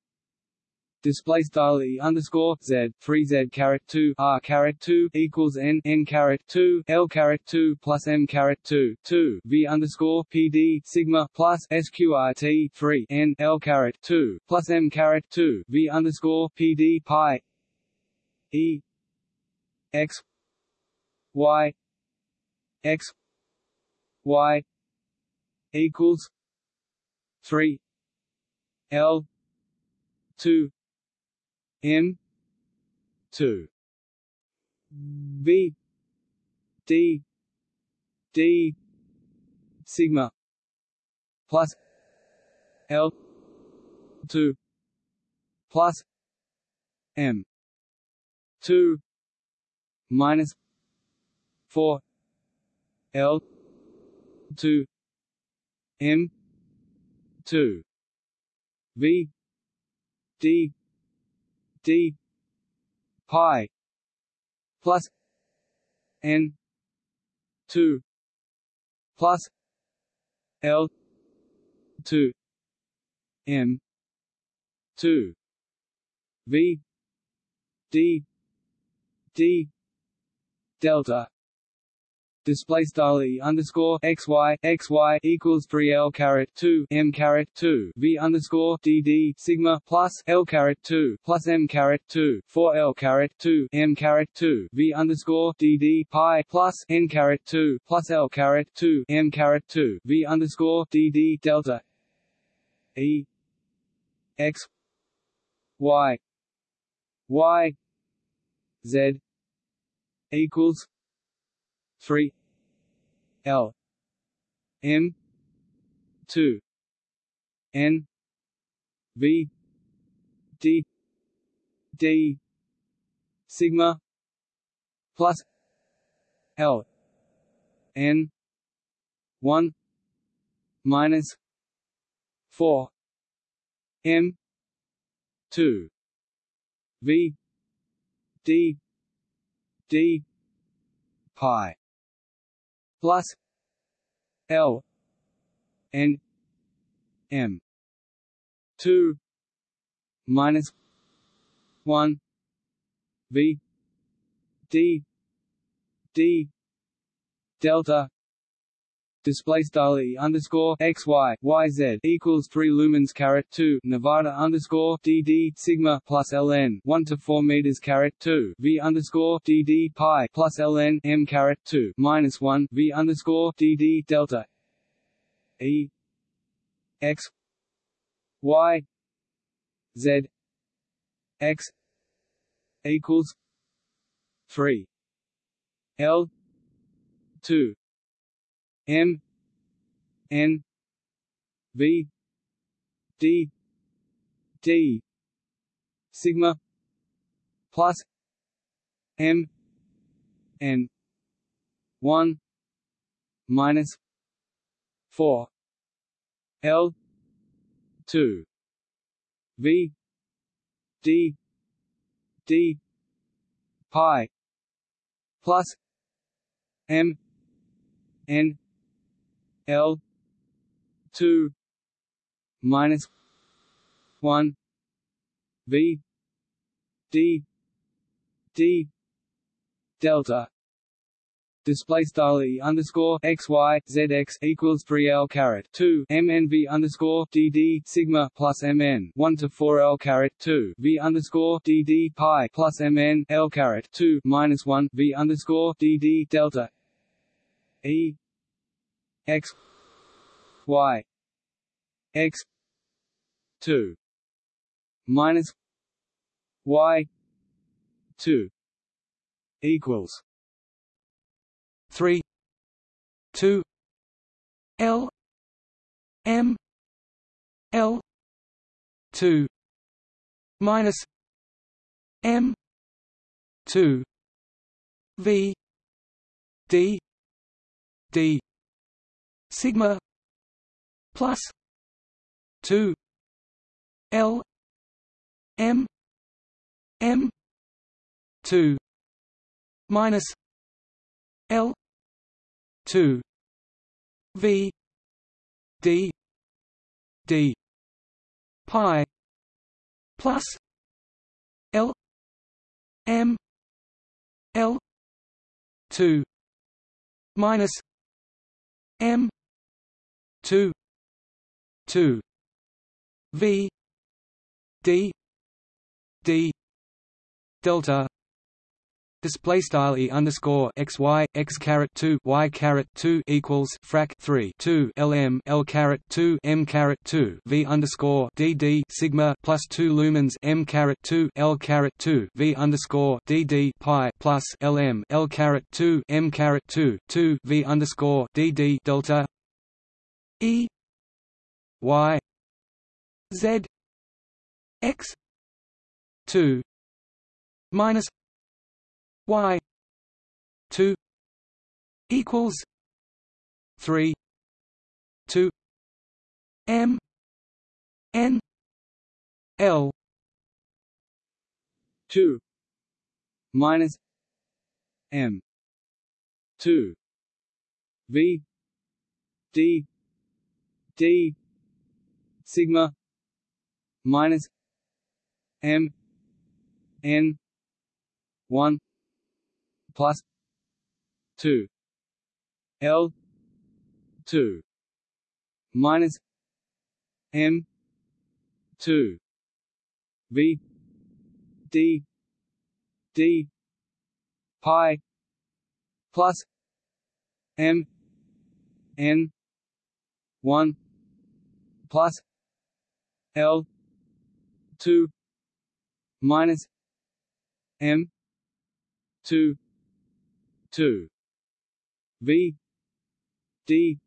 display style e underscore z three z caret two r caret two equals n n caret two l caret two plus m caret two two v underscore pd sigma plus sqrt three n l caret two plus m caret two v underscore pd pi e x y x y equals three L two M two. V D D sigma plus L two plus M two minus four L two M two. V D D pi plus N two plus L two M two. V D D delta display style e underscore x y x y equals three l caret two m caret two v underscore d d sigma plus l caret two plus m caret two four l caret two m caret two v underscore d d pi plus n caret two plus l caret two m caret two v underscore d d delta e x y y z equals three L. M. two. N. V. D. D. Sigma plus L. N. one minus four M. two. V. D. D. Pi plus L N M. Two minus one V D D delta display style e underscore x y y z equals three lumens caret two Nevada underscore d d sigma plus ln one to four meters caret two v underscore d d pi plus ln m caret two minus one v underscore d d delta e x y z x equals three L two M N V D D sigma plus M N one minus four L two V D d pi plus m n l 2 minus 1 v d d delta. Display style e underscore x y z x equals three l caret two m n v underscore d d sigma plus m n one to four l caret two v underscore d d pi plus m n l caret two minus one v underscore d d delta e x y x two minus y two equals 3 2 L M L 2 minus M 2 V D D sigma plus 2 L M M 2 minus L two V D D pi plus L M L two minus M two two V D D delta display style e underscore x y x caret two y caret two equals frac three two lm l caret two m caret two v underscore d d sigma plus two lumens m caret two l caret two v underscore d d pi plus lm l caret two m caret two two v underscore d d delta e y z x two minus y 2 equals 3 2 m n l 2 minus m 2 v d d sigma minus m n 1 plus two L two minus M two V D D pi plus M N one plus L two minus M two 2 v d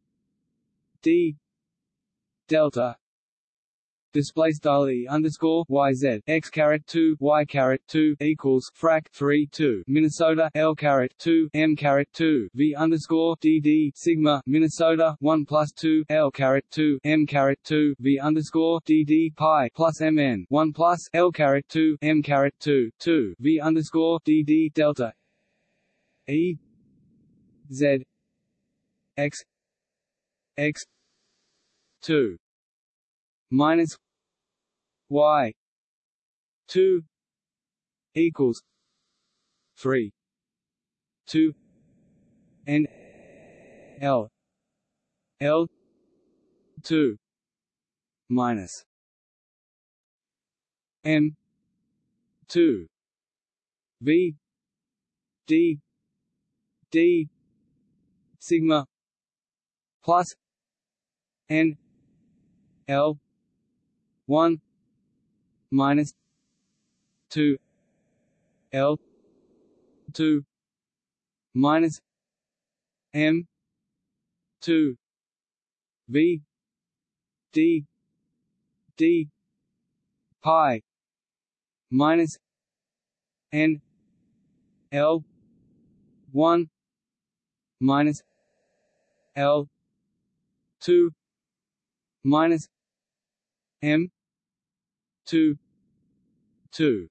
d delta display style e underscore y z. X caret two y caret two equals frac three two. Minnesota L caret two M caret two. V underscore D D sigma Minnesota one plus two L caret two M caret two. V underscore D D pi plus M N one plus L caret two M caret two two. V underscore D D delta. E Z X X two minus Y two equals three two N L L two minus M two V D d sigma plus n l 1 minus 2 l 2 minus m 2 v d d pi minus n l 1 minus L two minus M two two.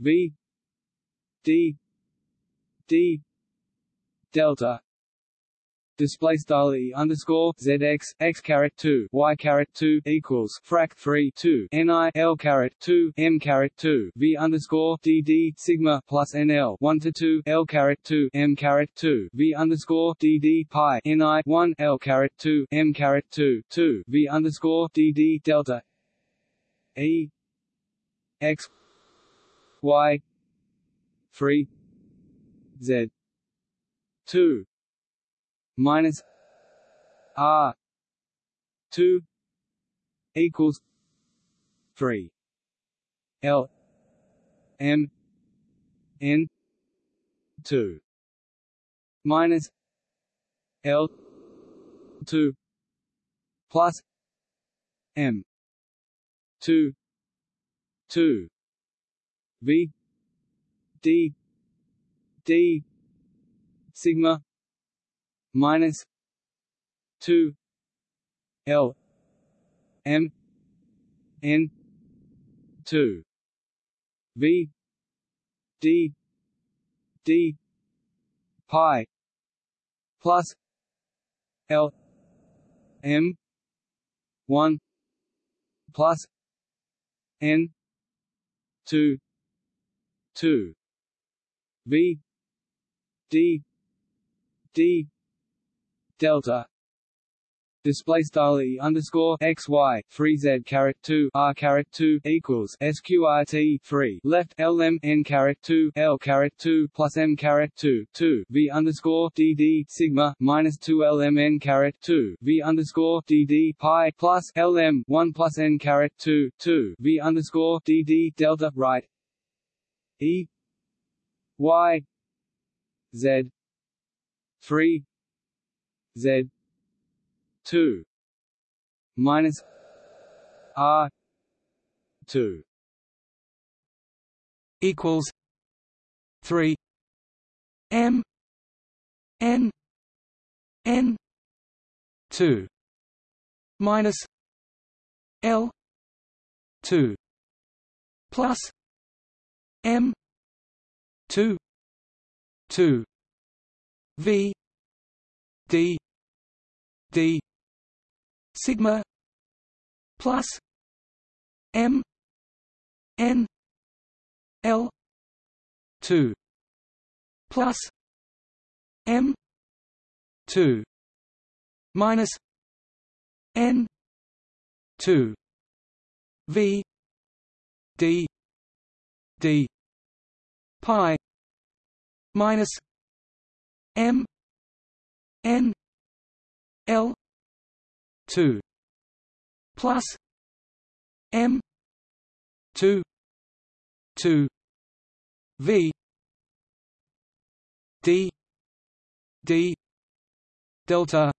V D D delta. Display style e underscore zx x caret 2 y caret 2 equals frac 3 2 ni l caret 2 m caret 2 v underscore dd sigma plus nl 1 to 2 l caret 2 m caret 2 v underscore dd pi ni 1 l caret 2 m caret 2 2 v underscore dd delta e x y 3 z. 2 minus R. Two equals three. L M N two. Minus L two plus M two two V D D sigma minus two L M N two V D D pi plus L M one plus N two two V D D delta display style e underscore x y three z caret two r caret two equals sqrt three. Left l m n caret two l caret two plus m caret two two. V underscore dd sigma minus two l m n caret two. V underscore dd pi plus l m one plus n caret two two. V underscore dd delta right e y z three Z two minus R two equals three M N N two minus L two plus M two two V D d sigma plus m n l 2 plus m 2 minus n 2 v d d pi minus m n L two plus M two two V D D delta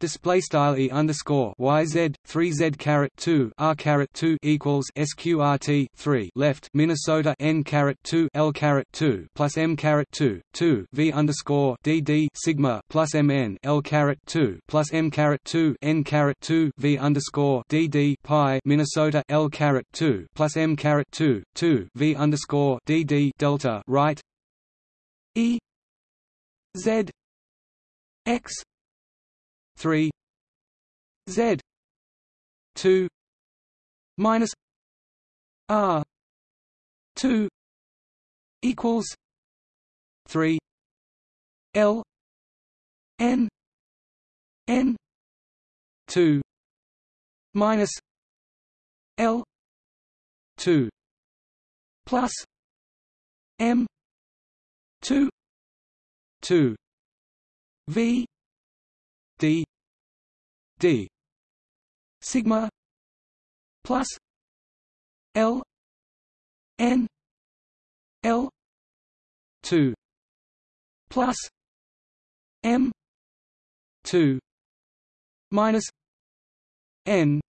display style e underscore y z three z caret two r caret two equals sqrt three left Minnesota n caret two l caret two plus m caret two two v underscore d d sigma plus m n l caret two plus m caret two n caret two v underscore d d pi Minnesota l caret two plus m caret two two v underscore d d delta right. E z x three Z two minus R two equals three L N N two minus L two plus M two two V d d sigma plus l n l 2 plus m 2 minus n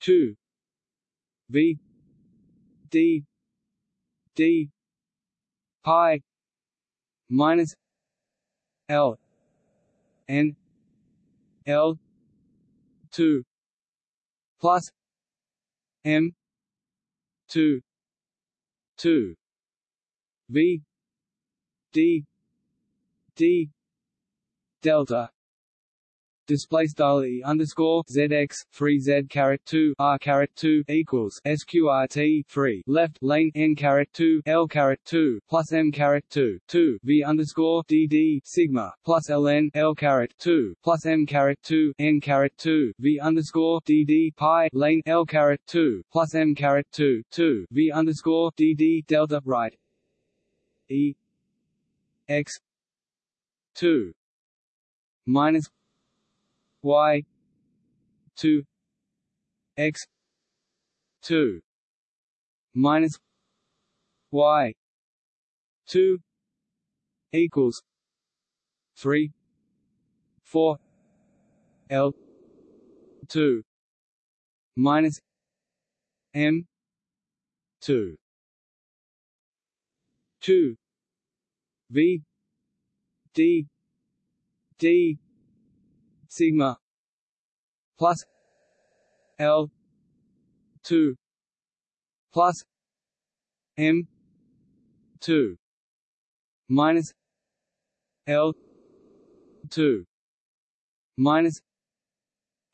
2 v d d pi minus L N L two plus M two two V D D delta display style e underscore zx three z caret two r caret two equals sqrt three. Left lane n caret two l caret two plus m caret two two. V underscore dd sigma plus ln l caret two plus m caret two n caret two. V underscore dd pi lane l caret two plus m caret two two. V underscore dd delta right. E x two minus y 2 x 2 minus y 2 equals 3 4 l 2 minus m 2 2 v d d sigma plus L two plus M two minus L two minus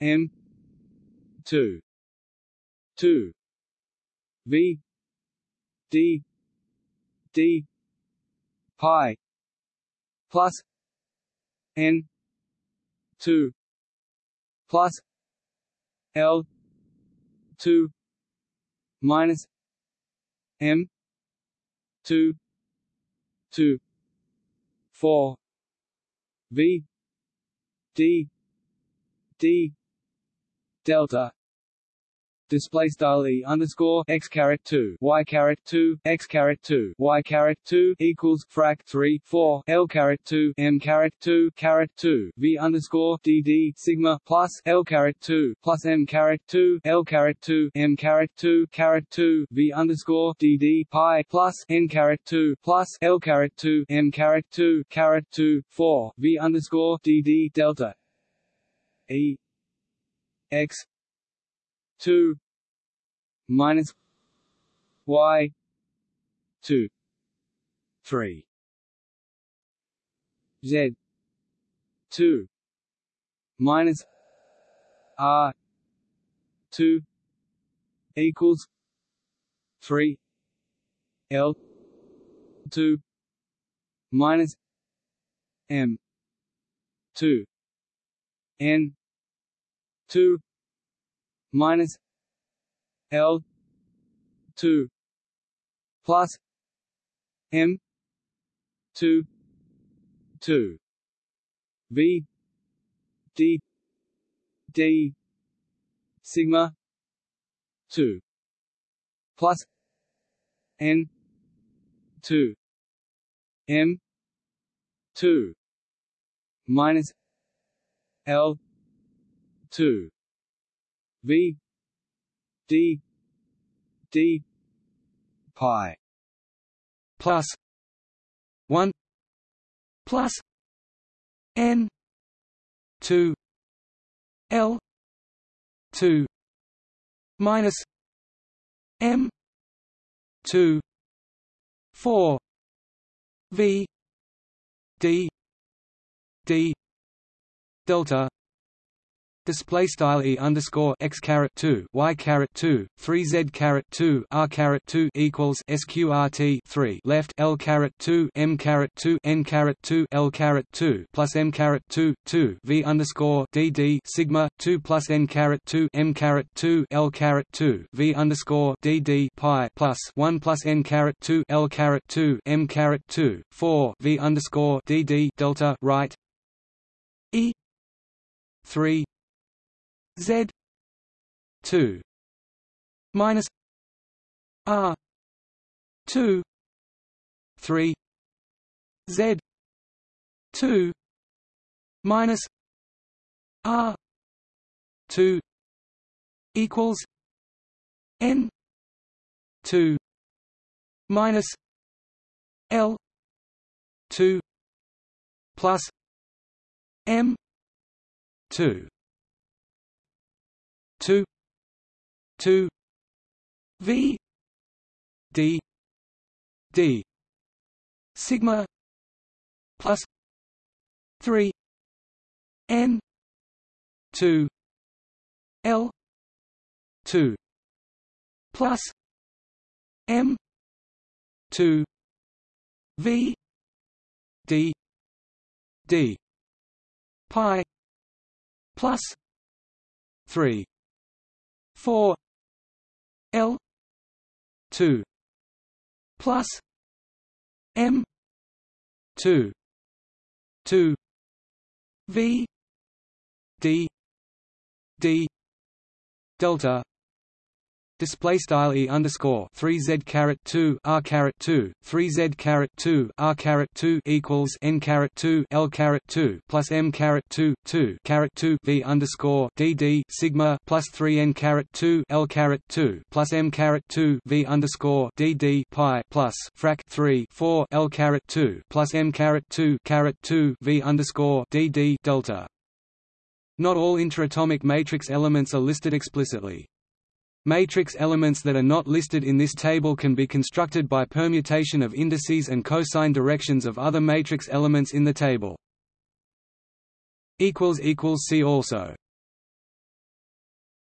M two two V D D pi plus N two plus L two minus M two two four V D D delta display style e underscore x caret two y caret two x caret two y caret two equals frac three four l caret two m caret two caret two v underscore dd sigma plus l caret two plus m caret two l caret two m caret two caret two v underscore dd pi plus n caret two plus l caret two m caret two caret two four v underscore dd delta e x 2 minus y 2 3 z 2 minus r 2 equals 3 l 2 minus m 2 n 2 minus L two plus M two two. V D D sigma two plus N two M two minus L two V D D pi plus one plus N two L two minus M two four V D D delta display style e underscore x caret two y caret two three z caret two r caret two equals sqrt three left l caret two m caret two n caret two l caret two plus m caret two two v underscore d d sigma two plus n caret two m caret two l caret two v underscore d d pi plus one plus n caret two l caret two m caret two four v underscore d d delta right e three Z two minus R two three Z two minus R two equals N two minus L two plus M two two two V d d sigma plus 3 n 2 l 2 plus m 2 v d d pi plus 3 4 l 2 plus m 2 2 v d d delta display style e underscore three z caret two r caret two three z caret two r caret two equals n caret two l caret two plus m caret two two caret two v underscore d d sigma plus three n caret two l caret two plus m caret two v underscore d d pi plus frac three four l caret two plus m caret two caret two v underscore d d delta. Not all interatomic matrix elements are listed explicitly. Matrix elements that are not listed in this table can be constructed by permutation of indices and cosine directions of other matrix elements in the table. See also